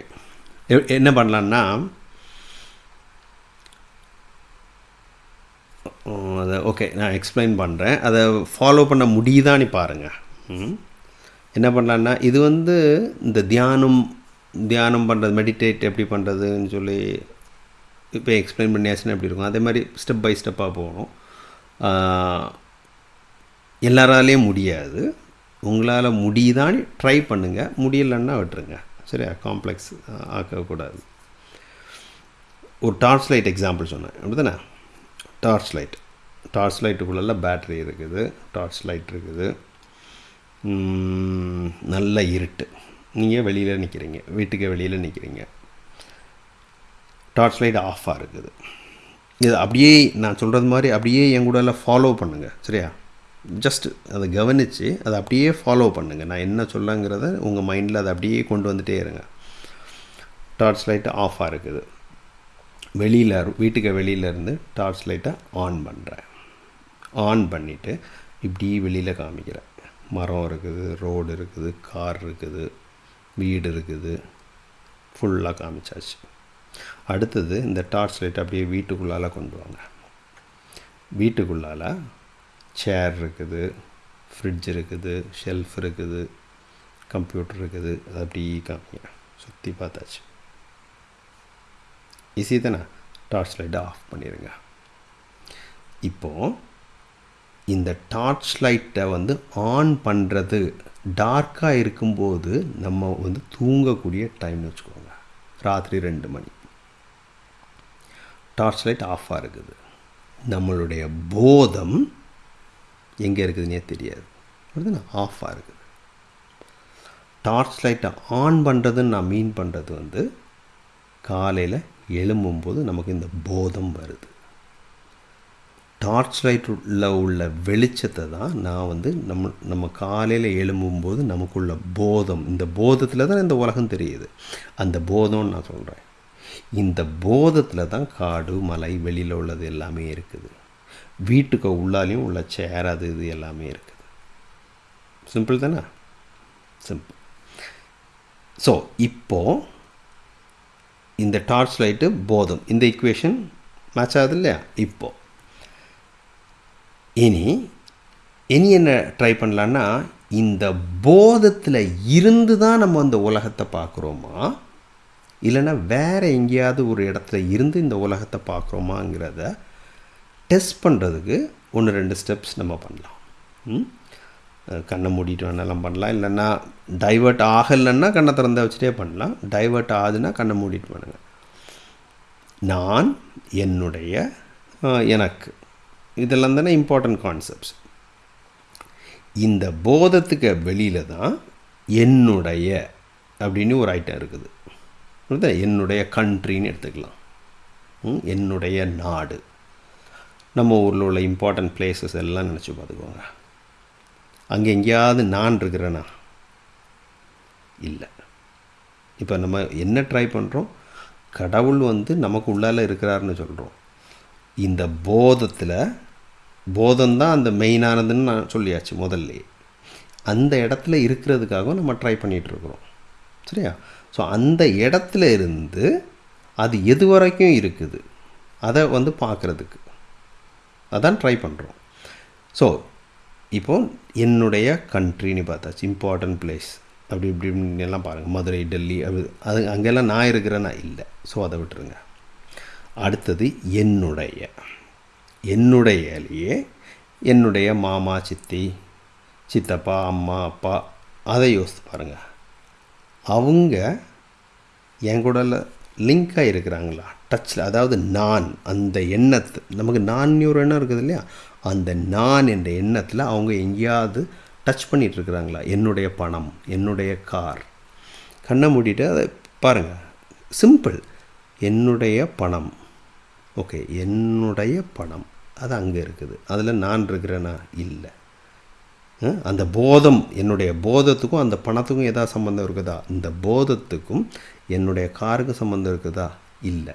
என்ன பண்ணலான்னா அதை ஓகே நான் எக்ஸ்பிளைன் பண்ணுறேன் அதை ஃபாலோ பண்ண முடியுதான்னு பாருங்கள் என்ன பண்ணலான்னா இது வந்து இந்த தியானம் தியானம் பண்ணுறது மெடிடேட் எப்படி பண்ணுறதுன்னு சொல்லி இப்போ எக்ஸ்பிளைன் பண்ணியாச்சுன்னா எப்படி இருக்கும். அதே மாதிரி ஸ்டெப் பை ஸ்டெப்பாக போகணும். எல்லாராலேயும் முடியாது. உங்களால் முடியுதான்னு ட்ரை பண்ணுங்கள் முடியலன்னா விட்டுருங்க. சரியா காம்ப்ளெக்ஸ் ஆக்கக்கூடாது. ஒரு டார்ச் லைட் எக்ஸாம்பிள் சொன்னேன். அப்படி தானே டார்ச் லைட் டார்ச் லைட்டுக்குள்ளெல்லாம் பேட்ரி இருக்குது. டார்ச் லைட் இருக்குது நல்ல இருட்டு. நீங்கள் வெளியில் நிற்கிறீங்க வீட்டுக்கு வெளியில் நிற்கிறீங்க டார்ச் லைட் ஆஃபாக இருக்குது. இது அப்படியே நான் சொல்கிறது மாதிரி அப்படியே என் கூட எல்லாம் ஃபாலோ பண்ணுங்கள் சரியா? ஜஸ்ட் அதை கவனித்து அதை அப்படியே ஃபாலோ பண்ணுங்கள் நான் என்ன சொல்லங்கிறத உங்கள் மைண்டில் அதை அப்படியே கொண்டு வந்துகிட்டே இருங்க. டார்ச் லைட்டு ஆஃபாக இருக்குது. வெளியில் வீட்டுக்கு வெளியிலேருந்து டார்ச் லைட்டை ஆன் பண்ணுறேன் ஆன் பண்ணிவிட்டு இப்படி வெளியில் காமிக்கிறேன். மரம் இருக்குது ரோடு இருக்குது கார் இருக்குது வீடு இருக்குது. ஃபுல்லாக காமிச்சாச்சு. அடுத்தது இந்த டார்ச் லைட் அப்படியே வீட்டுக்குள்ளால கொண்டு வாங்க. வீட்டுக்குள்ளால சேர் இருக்குது ஃப்ரிட்ஜ் இருக்குது ஷெல்ஃப் இருக்குது கம்ப்யூட்டர் இருக்குது. அது அப்படி காமிங்க. சுற்றி பார்த்தாச்சு. ஈஸி தானே? டார்ச் லைட்டை ஆஃப் பண்ணிடுங்க இப்போது இந்த டார்ச் லைட்டை வந்து ஆன் பண்ணுறது டார்க்காக இருக்கும்போது நம்ம வந்து தூங்கக்கூடிய டைம்னு வச்சுக்கோங்க. ராத்திரி ரெண்டு மணி. டார்ச் லைட் ஆஃபாக இருக்குது. நம்மளுடைய போதம் எங்கே இருக்குதுன்னே தெரியாது. அப்படிதானே ஆஃபாக இருக்குது. டார்ச் லைட்டை ஆன் பண்ணுறதுன்னு நான் மீன் பண்ணுறது வந்து காலையில் எழும்பும்போது நமக்கு இந்த போதம் வருது. டார்ச் லைட்டில் உள்ள வெளிச்சத்தை தான் நான் வந்து நம்ம நம்ம காலையில் எழும்பும்போது நமக்குள்ள போதம் இந்த போதத்தில் தான் இந்த உலகம் தெரியுது. அந்த போதம்னு நான் சொல்கிறேன் இந்த போதத்தில் தான் காடு மலை வெளியில் உள்ளது எல்லாமே இருக்குது. வீட்டுக்கு உள்ளாலையும் உள்ள சேர் அது இது எல்லாமே இருக்குது. சிம்பிள் தானே? சிம்பிள் ஸோ இப்போது இந்த டார்ச் லைட்டு போதம். இந்த இக்குவேஷன் மேட்ச் ஆகுது இல்லையா? இப்போது இனி இனி என்ன ட்ரை பண்ணலான்னா இந்த போதத்தில் இருந்து தான் நம்ம அந்த உலகத்தை பார்க்குறோமா? இல்லைன்னா வேறு எங்கேயாவது ஒரு இடத்துல இருந்து இந்த உலகத்தை பார்க்குறோமாங்கிறத டெஸ்ட் பண்ணுறதுக்கு ஒன்று ரெண்டு ஸ்டெப்ஸ் நம்ம பண்ணலாம். ம்? கண்ணை மூடிட்டு வேணாலும் பண்ணலாம். இல்லைன்னா டைவர்ட் ஆகலைன்னா கண்ணை திறந்த வச்சுட்டே பண்ணலாம். டைவர்ட் ஆகுதுன்னா கண்ணை மூடிட்டு பண்ணுங்க. நான் என்னுடைய எனக்கு. இதெல்லாம் தானே இம்பார்ட்டண்ட் கான்செப்ட்ஸ் இந்த போதத்துக்கு வெளியில் தான் என்னுடைய அப்படின்னு ஒரு ஐட்டம் இருக்குது. என்னுடைய கண்ட்ரின்னு எடுத்துக்கலாம். ம், என்னுடைய நாடு. நம்ம ஊரில் உள்ள இம்பார்ட்டன்ட் பிளேசஸ் எல்லாம் நினச்சி பார்த்துக்கோங்க. அங்கே எங்கேயாவது நான் இருக்கிறேன்னா இல்லை. இப்போ நம்ம என்ன ட்ரை பண்ணுறோம் கடவுள் வந்து நமக்கு உள்ளால இருக்கிறாருன்னு சொல்கிறோம் இந்த போதத்தில் போதம்தான் அந்த மெயினானதுன்னு நான் சொல்லியாச்சு முதல்ல அந்த இடத்துல இருக்கிறதுக்காகவும் நம்ம ட்ரை பண்ணிகிட்ருக்குறோம் சரியா? ஸோ அந்த இடத்துல இருந்து அது எது வரைக்கும் இருக்குது. அதை வந்து பார்க்குறதுக்கு. அதான் ட்ரை பண்ணுறோம் ஸோ இப்போ என்னுடைய கண்ட்ரின்னு பார்த்தாச்சு இம்பார்ட்டன்ட் பிளேஸ் அப்படி இப்படி எல்லாம் பாருங்கள் மதுரை டெல்லி அது அது அங்கெல்லாம் நான் இருக்கிறேன்னா இல்லை. ஸோ அதை விட்டுருங்க. அடுத்தது என்னுடைய என்னுடையலையே என்னுடைய மாமா சித்தி சித்தப்பா அம்மா அப்பா அதை யோசித்து பாருங்கள் அவங்க என் கூட லிங்காக இருக்கிறாங்களா? டச்சில் அதாவது நான் அந்த எண்ணத்து நமக்கு நான் ஒரு எண்ணம் இருக்குது இல்லையா? அந்த நான் என்ற எண்ணத்தில் அவங்க எங்கேயாவது டச் பண்ணிகிட்டு இருக்கிறாங்களா என்னுடைய பணம் என்னுடைய கார். கண்ணை மூடிட்டு அதை பாருங்கள் சிம்பிள் என்னுடைய பணம். ஓகே என்னுடைய பணம். அது அங்கே இருக்குது. அதில் நான் இருக்கிறேனா? இல்லை. அந்த போதம் என்னுடைய போதத்துக்கும் அந்த பணத்துக்கும் ஏதாவது சம்மந்தம் இருக்குதா? இந்த போதத்துக்கும் என்னுடைய காருக்கும் சம்மந்தம் இருக்குதா? இல்லை.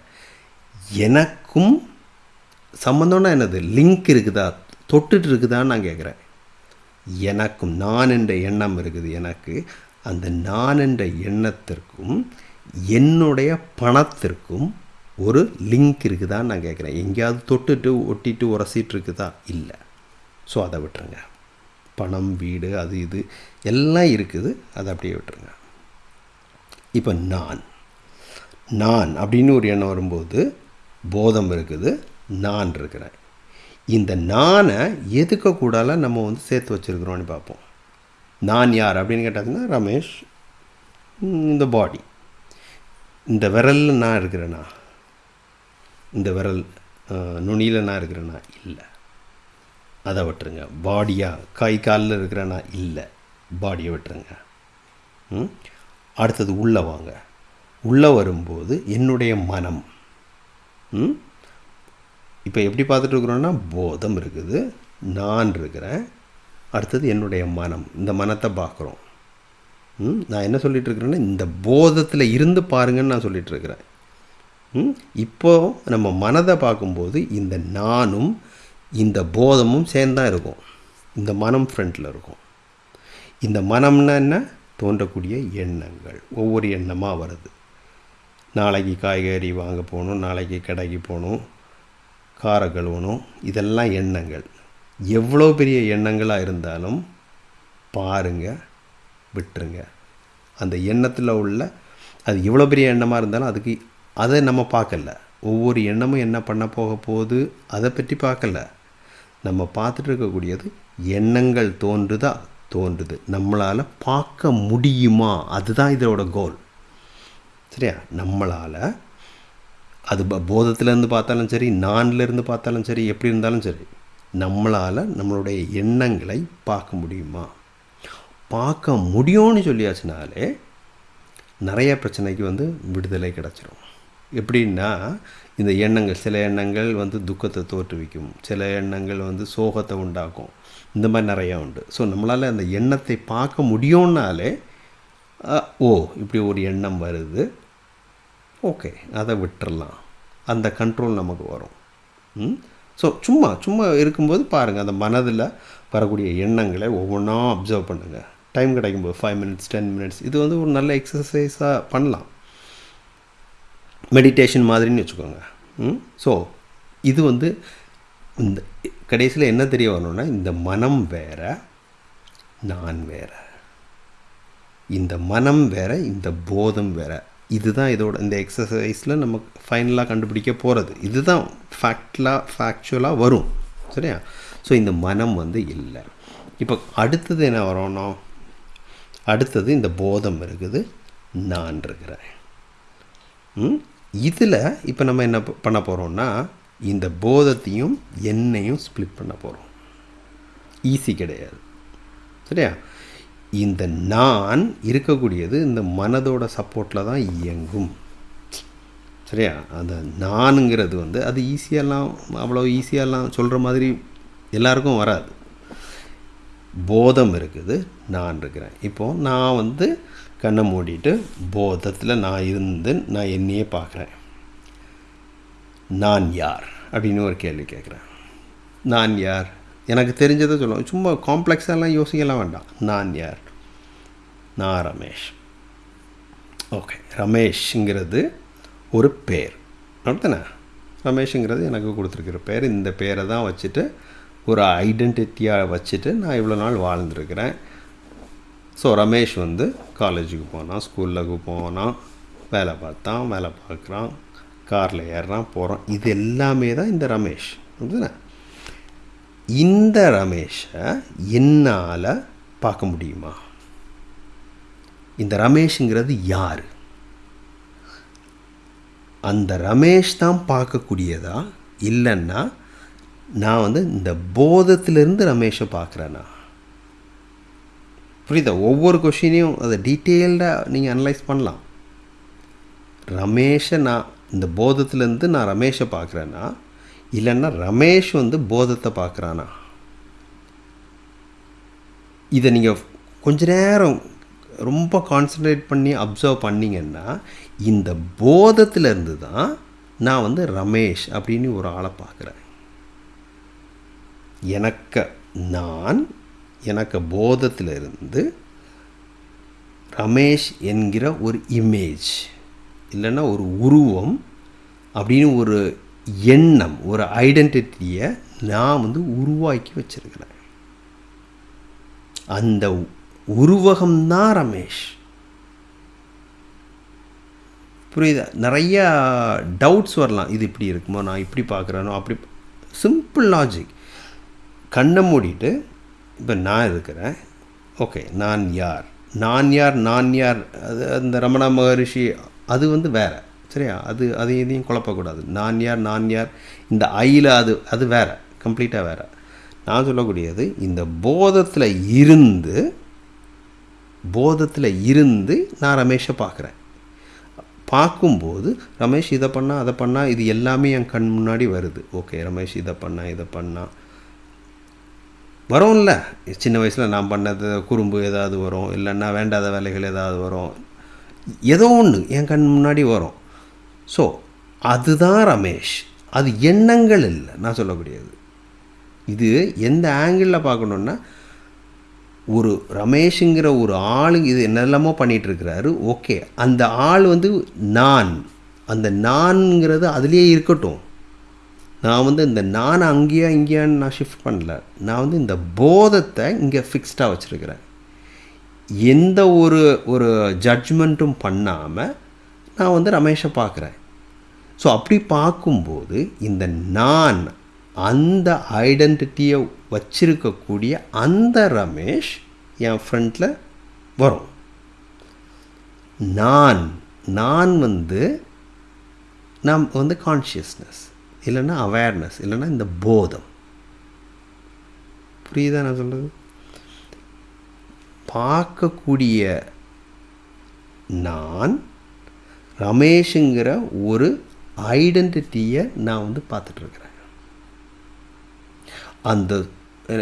எனக்கும் சம்மந்தம்னா என்னது? லிங்க் இருக்குதா? தொட்டுட்டு இருக்குதான்னு நான் கேட்குறேன். எனக்கும் நான் என்ற எண்ணம் இருக்குது எனக்கு. அந்த நான் என்ற எண்ணத்திற்கும் என்னுடைய பணத்திற்கும் ஒரு லிங்க் இருக்குதான்னு நான் கேட்குறேன். எங்கேயாவது தொட்டுட்டு ஒட்டிட்டு உரசிட்டு இருக்குதா? இல்லை. ஸோ அதை விட்டுருங்க. பணம் வீடு அது இது எல்லாம் இருக்குது. அதை அப்படியே விட்டுருங்க. இப்போ நான். நான் அப்படின்னு ஒரு எண்ணம் வரும்போது போதம் இருக்குது நான் இருக்கிறேன். இந்த நானை எதுக்க கூடால நம்ம வந்து சேர்த்து வச்சுருக்குறோன்னு பார்ப்போம். நான் யார் அப்படின்னு கேட்டாங்கன்னா ரமேஷ் இந்த பாடி. இந்த விரலில் நான் இருக்கிறேனா? இந்த விரல் நுனியில் நான் இருக்கிறேனா? இல்லை. அதை விட்டுருங்க. பாடியாக கை காலில் இருக்கிறேனா? இல்லை. பாடியை விட்டுருங்க. ம்? அடுத்தது உள்ளே வாங்க. உள்ளே வரும்போது என்னுடைய மனம். ம்? இப்போ எப்படி பார்த்துட்டு இருக்கிறோன்னா போதம் இருக்குது நான் இருக்கிறேன் அடுத்தது என்னுடைய மனம். இந்த மனத்தை பார்க்குறோம். ம்? நான் என்ன சொல்லிகிட்டு இருக்கிறேன்னா இந்த போதத்தில் இருந்து பாருங்கன்னு நான் சொல்லிகிட்ருக்கிறேன் ம்? இப்போ நம்ம மனதை பார்க்கும்போது இந்த நானும் இந்த போதமும் சேர்ந்தான் இருக்கும். இந்த மனம் ஃப்ரண்ட்டில் இருக்கும். இந்த மனம்னா என்ன? தோன்றக்கூடிய எண்ணங்கள். ஒவ்வொரு எண்ணமாக வருது. நாளைக்கு காய்கறி வாங்க போகணும் நாளைக்கு கடைக்கு போகணும் காரை கழுவணும். இதெல்லாம் எண்ணங்கள். எவ்வளோ பெரிய எண்ணங்களாக இருந்தாலும் பாருங்க விட்டுருங்க. அந்த எண்ணத்தில் உள்ள அது எவ்வளோ பெரிய எண்ணமாக இருந்தாலும் அதுக்கு அதை நம்ம பார்க்கல. ஒவ்வொரு எண்ணமும் என்ன பண்ண போக போகுது அதை பற்றி பார்க்கல. நம்ம பார்த்துட்டு இருக்கக்கூடியது எண்ணங்கள் தோன்றுதா தோன்றுது. நம்மளால் பார்க்க முடியுமா? அதுதான் இதோட கோல் சரியா? நம்மளால் அது ப- போதத்திலேருந்து பார்த்தாலும் சரி நான்லேருந்து பார்த்தாலும் சரி எப்படி இருந்தாலும் சரி நம்மளால் நம்மளுடைய எண்ணங்களை பார்க்க முடியுமா? பார்க்க முடியும்னு சொல்லியாச்சுனாலே நிறைய பிரச்சனைக்கு வந்து விடுதலை கிடச்சிரும். எப்படின்னா இந்த எண்ணங்கள் சில எண்ணங்கள் வந்து துக்கத்தை தோற்றுவிக்கும் சில எண்ணங்கள் வந்து சோகத்தை உண்டாக்கும் இந்த மாதிரி நிறையா உண்டு. ஸோ நம்மளால் அந்த எண்ணத்தை பார்க்க முடியும்னாலே ஓ இப்படி ஒரு எண்ணம் வருது ஓகே அதை விட்டுறலாம். அந்த கண்ட்ரோல் நமக்கு வரும். ம்? ஸோ சும்மா சும்மா இருக்கும்போது பாருங்கள் அந்த மனதில் வரக்கூடிய எண்ணங்களை ஒவ்வொன்றா அப்சர்வ் பண்ணுங்கள் டைம் கிடைக்கும்போது ஃபைவ் மினிட்ஸ் டென் மினிட்ஸ் இது வந்து ஒரு நல்ல எக்ஸசைஸாக பண்ணலாம். மெடிடேஷன் மாதிரின்னு வச்சுக்கோங்க. ம்? ஸோ இது வந்து இந்த கடைசியில் என்ன தெரிய வரணும்னா இந்த மனம் வேற நான் வேற. இந்த மனம் வேற இந்த போதம் வேற. இதுதான் இதோட இந்த எக்ஸசைஸில் நமக்கு ஃபைனலாக கண்டுபிடிக்க போகிறது இதுதான் ஃபேக்ட்லாக ஃபேக்சுவலாக வரும். சரியா? ஸோ இந்த மனம் வந்து இல்லை. இப்போ அடுத்தது என்ன வரணும்? அடுத்தது இந்த போதம் இருக்குது நான் இருக்கிறேன். ம்? இதில் இப்போ நம்ம என்ன பண்ண போகிறோம்னா இந்த போதத்தையும் என்னையும் ஸ்ப்ளிட் பண்ண போகிறோம் ஈஸி கிடையாது. சரியா? இந்த நான் இருக்கக்கூடியது இந்த மனதோட சப்போர்ட்டில் தான் இயங்கும். சரியா? அந்த நானுங்கிறது வந்து அது ஈஸியெல்லாம் அவ்வளோ ஈஸியாலாம் சொல்கிற மாதிரி எல்லாருக்கும் வராது. போதம் இருக்குது நான் இருக்கிறேன். இப்போது நான் வந்து கண்ணை மூடிட்டு போதத்தில் நான் இருந்து நான் என்னையே பார்க்குறேன். நான் யார்? அப்படின்னு ஒரு கேள்வி கேட்குறேன். நான் யார்? எனக்கு தெரிஞ்சதை சொல்லுவோம். சும்மா காம்ப்ளெக்ஸாலாம் யோசிக்கலாம் வேண்டாம். நான் யார்? நான் ரமேஷ். ஓகே ரமேஷ்ங்கிறது ஒரு பேர். அப்படித்தானே ரமேஷுங்கிறது எனக்கு கொடுத்துருக்கிற பேர். இந்த பேரை தான் வச்சுட்டு ஒரு ஐடென்டிட்டியாக வச்சுட்டு நான் இவ்வளோ நாள் வாழ்ந்துருக்கிறேன். ஸோ ரமேஷ் வந்து காலேஜுக்கு போனான் ஸ்கூலுக்கு போனான் வேலை பார்த்தான் வேலை பார்க்குறான் காரில் ஏறுறான் போகிறான் இது எல்லாமே தான் இந்த ரமேஷ். அப்படிதானே இந்த ரமேஷை என்னால் பார்க்க முடியுமா? இந்த ரமேஷுங்கிறது யார்? அந்த ரமேஷ் தான் பார்க்கக்கூடியதா? இல்லைன்னா நான் வந்து இந்த போதத்திலிருந்து ரமேஷை பார்க்குறேன்னா புரியுதா? ஒவ்வொரு கொஷினையும் அதை டீட்டெயில்டாக நீங்கள் அனலைஸ் பண்ணலாம். ரமேஷை நான் இந்த போதத்துலேருந்து நான் ரமேஷை பார்க்குறேன்னா இல்லைன்னா ரமேஷ் வந்து போதத்தை பார்க்குறானா? இதை நீங்கள் கொஞ்ச நேரம் ரொம்ப கான்சன்ட்ரேட் பண்ணி அப்சர்வ் பண்ணிங்கன்னா இந்த போதத்திலேருந்து தான் நான் வந்து ரமேஷ் அப்படின்னு ஒரு ஆளை பார்க்குறேன். எனக்கு நான் எனக்கு போதத்திலிருந்து ரமேஷ் என்கிற ஒரு இமேஜ் இல்லைன்னா ஒரு உருவம் அப்படின்னு ஒரு எண்ணம் ஒரு ஐடென்டிட்டியை நான் வந்து உருவாக்கி வச்சிருக்கிறேன் அந்த உருவகம்தான் ரமேஷ். புரியுதா? நிறையா டவுட்ஸ் வரலாம். இது இப்படி இருக்குமோ? நான் இப்படி பார்க்குறேனோ? அப்படி சிம்பிள் லாஜிக் கண்ணை மூடிட்டு இப்போ நான் இருக்கிறேன். ஓகே நான் யார்? நான் யார்? நான் யார்? அது அந்த ரமணா மகரிஷி அது வந்து வேறு. சரியா? அது அது எதையும் குழப்பக்கூடாது. நான் யார் நான் யார் இந்த ஐயில் அது அது வேறு கம்ப்ளீட்டாக வேறு. நான் சொல்லக்கூடியது இந்த போதத்தில் இருந்து போதத்தில் இருந்து நான் ரமேஷை பார்க்குறேன். பார்க்கும்போது ரமேஷ் இதை பண்ணால் அதை பண்ணால் இது எல்லாமே என் கண் முன்னாடி வருது. ஓகே ரமேஷ் இதை பண்ணால் இதை பண்ணா. வரும்ல. சின்ன வயசில் நான் பண்ணது குறும்பு ஏதாவது வரும் இல்லைன்னா வேண்டாத வேலைகள் ஏதாவது வரும். ஏதோ ஒன்று என் கண் முன்னாடி வரும். ஸோ அதுதான் ரமேஷ். அது எண்ணங்கள் இல்லை. நான் சொல்லக்கூடியது. இது எந்த ஆங்கிளில் பார்க்கணுன்னா ஒரு ரமேஷுங்கிற ஒரு ஆள் இது என்னெல்லாமோ பண்ணிகிட்டு இருக்கிறாரு ஓகே அந்த ஆள் வந்து நான். அந்த நான்ங்கிறது அதுலேயே இருக்கட்டும். நான் வந்து இந்த நான் அங்கேயா இங்கேயான்னு நான் ஷிஃப்ட் பண்ணல. நான் வந்து இந்த போதத்தை இங்கே ஃபிக்ஸ்டாக வச்சுருக்கிறேன். எந்த ஒரு ஒரு ஜட்ஜ்மெண்ட்டும் பண்ணாமல் நான் வந்து ரமேஷை பார்க்குறேன். ஸோ அப்படி பார்க்கும்போது இந்த நான் அந்த ஐடென்டிட்டியை வச்சிருக்கக்கூடிய அந்த ரமேஷ் என் ஃப்ரெண்டில் வரும். நான் நான் வந்து நாம் வந்து கான்ஷியஸ்னஸ் இல்லைன்னா அவேர்னஸ் இல்லைன்னா இந்த போதம். புரியுதா நான் சொல்கிறது பார்க்கக்கூடிய நான் ரமேஷுங்கிற ஒரு ஐடென்டிட்டியை நான் வந்து பார்த்துட்ருக்குறேன். அந்த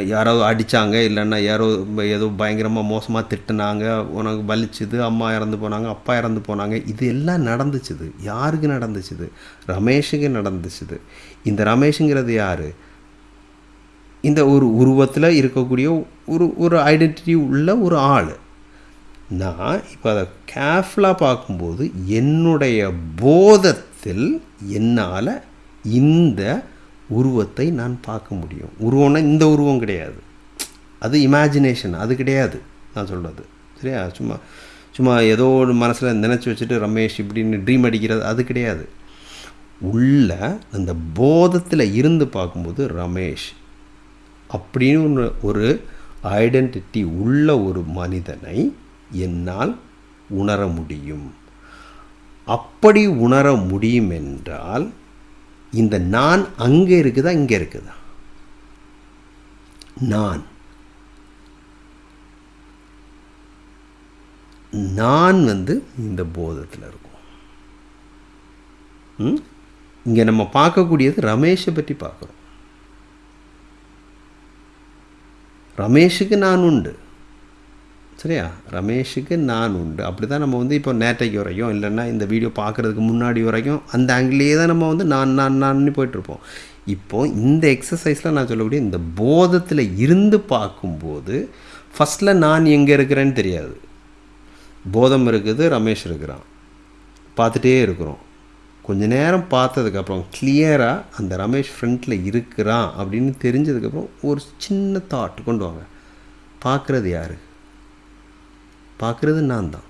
யாரோ அடித்தாங்க இல்லைன்னா யாரோ ஏதோ பயங்கரமாக மோசமாக திட்டுனாங்க உனக்கு வலிச்சுது அம்மா இறந்து போனாங்க அப்பா இறந்து போனாங்க இது எல்லாம் நடந்துச்சுது. யாருக்கு நடந்துச்சுது? ரமேஷுக்கு நடந்துச்சுது. இந்த ரமேஷுங்கிறது யார்? இந்த ஒரு உருவத்தில் இருக்கக்கூடிய ஒரு ஒரு ஐடென்டிட்டி உள்ள ஒரு ஆள். நான் இப்போ அதை கேர்ஃபுல்லாக பார்க்கும்போது என்னுடைய உருவத்தில் என்னால் இந்த உருவத்தை நான் பார்க்க முடியும். உருவம்னா இந்த உருவம் கிடையாது. அது இமேஜினேஷன் அது கிடையாது நான் சொல்கிறது சரியா? சும்மா சும்மா ஏதோ ஒரு மனசில் நினச்சி வச்சுட்டு ரமேஷ் இப்படின்னு ட்ரீம் அடிக்கிறது அது கிடையாது. உள்ள அந்த போதத்தில் இருந்து பார்க்கும்போது ரமேஷ் அப்படின்னு ஒரு ஐடென்டிட்டி உள்ள ஒரு மனிதனை என்னால் உணர முடியும். அப்படி உணர முடியும் என்றால் இந்த நான் அங்கே இருக்குதா இங்கே இருக்குதா? நான். நான் வந்து இந்த போதத்தில் இருக்கும். இங்கே நம்ம பார்க்கக்கூடியது ரமேஷை பற்றி பார்க்குறோம். ரமேஷுக்கு நான் உண்டு. சரியா? ரமேஷுக்கு நான் உண்டு. அப்படி தான் நம்ம வந்து இப்போ நேற்றைக்கு வரைக்கும் இல்லைன்னா இந்த வீடியோ பார்க்குறதுக்கு முன்னாடி வரைக்கும் அந்த ஆங்கிலேயே தான் நம்ம வந்து நான் நான் நான்னு போயிட்டுருப்போம். இப்போது இந்த எக்ஸசைஸில் நான் சொல்லக்கூடிய இந்த போதத்தில் இருந்து பார்க்கும்போது ஃபஸ்ட்டில் நான் எங்கே இருக்கிறேன்னு தெரியாது. போதம் இருக்குது ரமேஷ் இருக்கிறான். பார்த்துட்டே இருக்கிறோம். கொஞ்ச நேரம் பார்த்ததுக்கப்புறம் கிளியராக அந்த ரமேஷ் ஃப்ரண்ட்டில் இருக்கிறான் அப்படின்னு தெரிஞ்சதுக்கப்புறம் ஒரு சின்ன தாட் கொண்டு வாங்க. பார்க்குறது யார்? பார்க்குறது நான் தான்.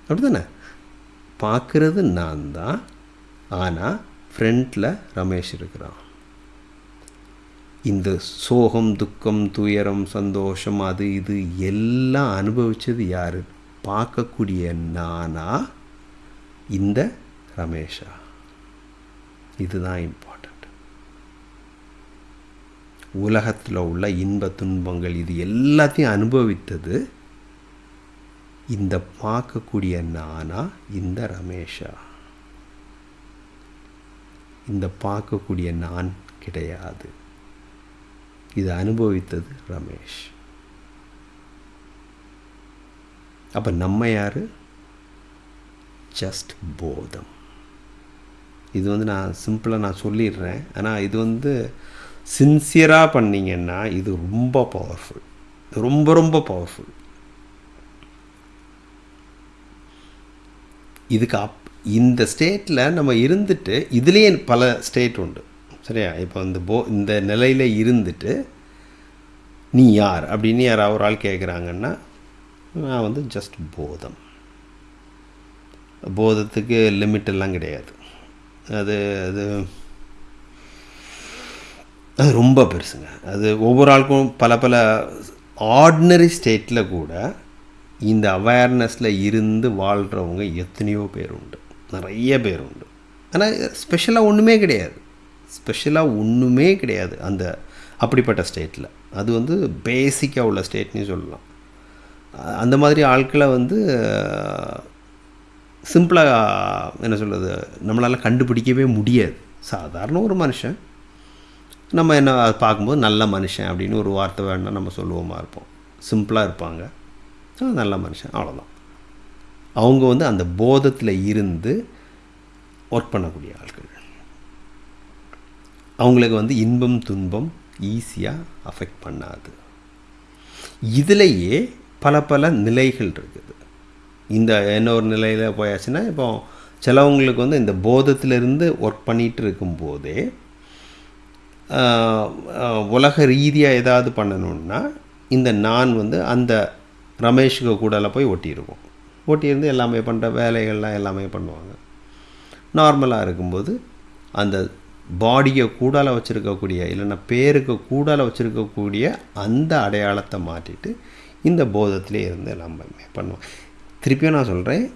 அப்படி தானே பார்க்குறது நான் தான். ஆனால் ஃப்ரண்ட்டில் ரமேஷ் இருக்கிறான். இந்த சோகம் துக்கம் துயரம் சந்தோஷம் அது இது எல்லாம் அனுபவித்தது யார்? பார்க்கக்கூடிய நானா? இந்த ரமேஷா. இதுதான் இம்பார்ட்டண்ட் உலகத்தில் உள்ள இன்ப துன்பங்கள் இது எல்லாத்தையும் அனுபவித்தது இந்த பார்க்கக்கூடிய நானா? இந்த ரமேஷா. இந்த பார்க்கக்கூடிய நான் கிடையாது. இது அனுபவித்தது ரமேஷ். அப்போ நம்ம யார்? ஜஸ்ட் போதம். இது வந்து நான் சிம்பிளாக நான் சொல்லிடுறேன். ஆனால் இது வந்து சின்சியராக பண்ணிங்கன்னா இது ரொம்ப பவர்ஃபுல் ரொம்ப ரொம்ப பவர்ஃபுல் இதுக்கு அப் இந்த ஸ்டேட்டில் நம்ம இருந்துட்டு இதுலேயே பல ஸ்டேட் உண்டு. சரியா? இப்போ இந்த போ இந்த நிலையில் இருந்துட்டு நீ யார்? அப்படின்னு யாராவது ஒரு ஆள் கேட்குறாங்கன்னா நான் வந்து ஜஸ்ட் போதம். போதத்துக்கு லிமிட் எல்லாம் கிடையாது. அது அது அது ரொம்ப பெருசுங்க. அது ஒவ்வொரு ஆளுக்கும் பல பல ஆர்டினரி ஸ்டேட்டில் கூட இந்த அவேர்னஸில் இருந்து வாழ்கிறவங்க எத்தனையோ பேர் உண்டு நிறைய பேர் உண்டு ஆனால் ஸ்பெஷலாக ஒன்றுமே கிடையாது. ஸ்பெஷலாக ஒன்றுமே கிடையாது அந்த அப்படிப்பட்ட ஸ்டேட்டில் அது வந்து பேசிக்காக உள்ள ஸ்டேட்னே சொல்லலாம். அந்த மாதிரி ஆட்களை வந்து சிம்பிளாக என்ன சொல்கிறது நம்மளால் கண்டுபிடிக்கவே முடியாது. சாதாரண ஒரு மனுஷன். நம்ம என்ன அதை பார்க்கும்போது நல்ல மனுஷன் அப்படின்னு ஒரு வார்த்தை வேணால் நம்ம சொல்லுவோமா இருப்போம். சிம்பிளாக இருப்பாங்க. நல்ல மனுஷன். அவ்வளோதான் அவங்க வந்து அந்த போதத்தில் இருந்து ஒர்க் பண்ணக்கூடிய ஆட்கள். அவங்களுக்கு வந்து இன்பம் துன்பம் ஈஸியாக அஃபெக்ட் பண்ணாது. இதுலேயே பல பல நிலைகள் இருக்குது. இந்த இன்னொரு நிலையில் போயாச்சுன்னா இப்போ சிலவங்களுக்கு வந்து இந்த போதத்திலிருந்து ஒர்க் பண்ணிகிட்டு இருக்கும்போதே உலக ரீதியாக ஏதாவது பண்ணணுன்னா இந்த நான் வந்து அந்த ரமேஷுக்கு கூடலாம் போய் ஒட்டியிருக்கும். ஒட்டியிருந்து எல்லாமே பண்ணுற வேலைகள்லாம் எல்லாமே பண்ணுவாங்க. நார்மலாக இருக்கும்போது அந்த பாடியை கூடால வச்சுருக்கக்கூடிய இல்லைன்னா பேருக்கு கூடால வச்சுருக்கக்கூடிய அந்த அடையாளத்தை மாற்றிட்டு இந்த போதத்திலே இருந்து எல்லாமே பண்ணுவோம். திருப்பியும் நான் சொல்கிறேன்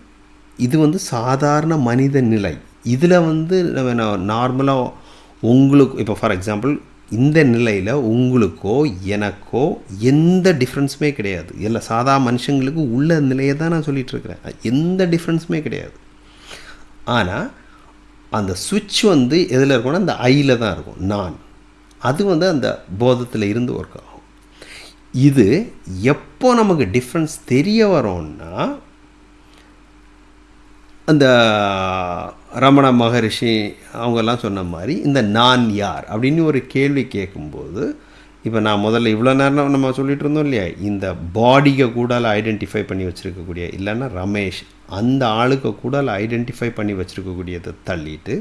இது வந்து சாதாரண மனித நிலை. இதில் வந்து நம்ம நார்மலாக உங்களுக்கு இப்போ ஃபார் எக்ஸாம்பிள் இந்த நிலையில் உங்களுக்கோ எனக்கோ எந்த டிஃப்ரென்ஸுமே கிடையாது. இல்லை சாதா மனுஷங்களுக்கு உள்ள நிலையை தான் நான் சொல்லிட்டு இருக்கிறேன். எந்த டிஃப்ரென்ஸுமே கிடையாது. ஆனால் அந்த சுவிட்ச் வந்து எதில் இருக்கும்னா அந்த ஐயில் தான் இருக்கும். நான். அது வந்து அந்த போதத்தில் இருந்து ஒர்க் ஆகும். இது எப்போ நமக்கு டிஃப்ரென்ஸ் தெரிய வரோன்னா அந்த ரமண மகரிஷி அவங்கெல்லாம் சொன்ன மாதிரி இந்த நான் யார்? அப்படின்னு ஒரு கேள்வி கேட்கும்போது இப்போ நான் முதல்ல இவ்வளோ நேரம் நம்ம சொல்லிட்டு இருந்தோம் இல்லையா? இந்த பாடியை கூடால ஐடென்டிஃபை பண்ணி வச்சுருக்கக்கூடிய இல்லைன்னா ரமேஷ் அந்த ஆளுக்கு கூடால ஐடென்டிஃபை பண்ணி வச்சுருக்கக்கூடியதை தள்ளிட்டு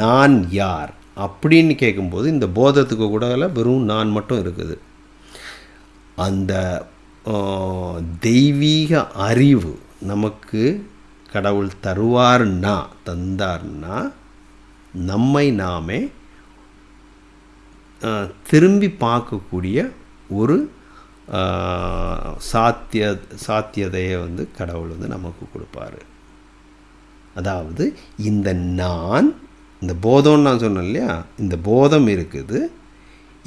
நான் யார்? அப்படின்னு கேட்கும்போது இந்த போதத்துக்கு கூடால வெறும் நான் மட்டும் இருக்குது. அந்த தெய்வீக அறிவு நமக்கு கடவுள் தருவார்னா தந்தார்னா நம்மை நாமே திரும்பி பார்க்கக்கூடிய ஒரு சாத்திய சாத்தியதையை வந்து கடவுள் வந்து நமக்கு கொடுப்பாரு. அதாவது இந்த நான் இந்த போதம்னு நான் சொன்னேன் இல்லையா? இந்த போதம் இருக்குது.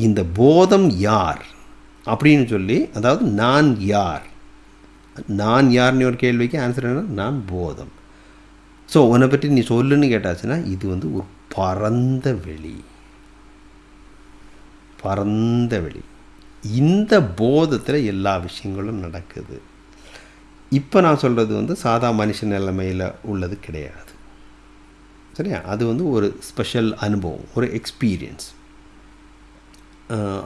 இந்த போதம் யார்? அப்படின்னு சொல்லி அதாவது நான் யார்? நான் யார்னு ஒரு கேள்விக்கு ஆன்சர் என்ன நான் போதம். ஸோ உன்னை பற்றி நீ சொல்லுன்னு கேட்டாச்சுன்னா இது வந்து ஒரு பரந்த வெளி. பரந்த வெளி. இந்த போதத்தில் எல்லா விஷயங்களும் நடக்குது. இப்போ நான் சொல்கிறது வந்து சாதா மனுஷ நிலைமையில் உள்ளது கிடையாது. சரியா? அது வந்து ஒரு ஸ்பெஷல் அனுபவம் ஒரு எக்ஸ்பீரியன்ஸ்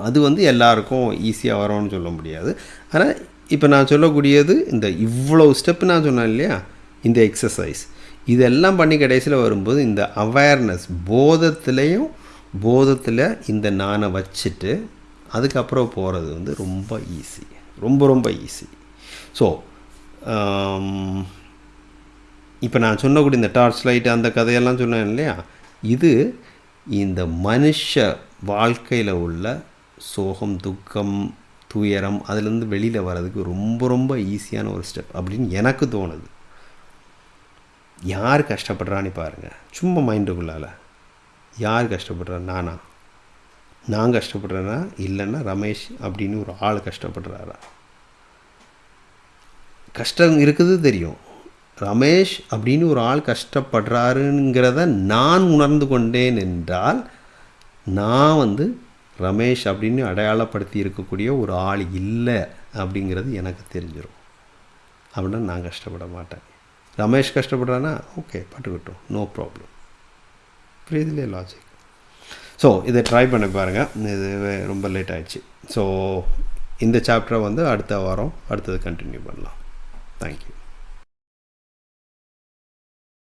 அது வந்து எல்லாருக்கும் ஈஸியாக வரும்னு சொல்ல முடியாது. ஆனால் இப்போ நான் சொல்லக்கூடியது இந்த இவ்வளோ ஸ்டெப் நான் சொன்னேன் இல்லையா? இந்த எக்ஸசைஸ் இதெல்லாம் பண்ணி கடைசியில் வரும்போது இந்த அவேர்னஸ் போதத்துலேயும் போதத்தில் இந்த நானை வச்சுட்டு அதுக்கப்புறம் போகிறது வந்து ரொம்ப ஈஸி ரொம்ப ரொம்ப ஈஸி ஸோ இப்போ நான் சொன்னக்கூடிய இந்த டார்ச் லைட் அந்த கதையெல்லாம் சொன்னேன் இல்லையா? இது இந்த மனுஷ வாழ்க்கையில் உள்ள சோகம் துக்கம் துயரம் அதுலேருந்து வெளியில் வர்றதுக்கு ரொம்ப ரொம்ப ஈஸியான ஒரு ஸ்டெப் அப்படின்னு எனக்கு தோணுது. யார் கஷ்டப்படுறான்னு பாருங்கள் சும்மா மைண்டுக்குள்ளால் யார் கஷ்டப்படுறா? நானா. நான் கஷ்டப்படுறேன்னா இல்லைன்னா ரமேஷ் அப்படின்னு ஒரு ஆள் கஷ்டப்படுறாரா? கஷ்டம் இருக்குது தெரியும். ரமேஷ் அப்படின்னு ஒரு ஆள் கஷ்டப்படுறாருங்கிறத நான் உணர்ந்து கொண்டேன் என்றால் நான் வந்து ரமேஷ் அப்படின்னு அடையாளப்படுத்தி இருக்கக்கூடிய ஒரு ஆள் இல்லை அப்படிங்கிறது எனக்கு தெரிஞ்சிடும் அப்படின்னா நான் கஷ்டப்பட மாட்டேன். ரமேஷ் கஷ்டப்படுறானா ஓகே பட்டுக்கிட்டோம் நோ ப்ராப்ளம் புரியுதுலே லாஜிக் ஸோ இதை ட்ரை பண்ணி பாருங்கள் இது ரொம்ப லேட் ஆகிடுச்சு ஸோ இந்த சாப்டரை வந்து அடுத்த வாரம் அடுத்தது கண்டினியூ பண்ணலாம். தேங்க்யூ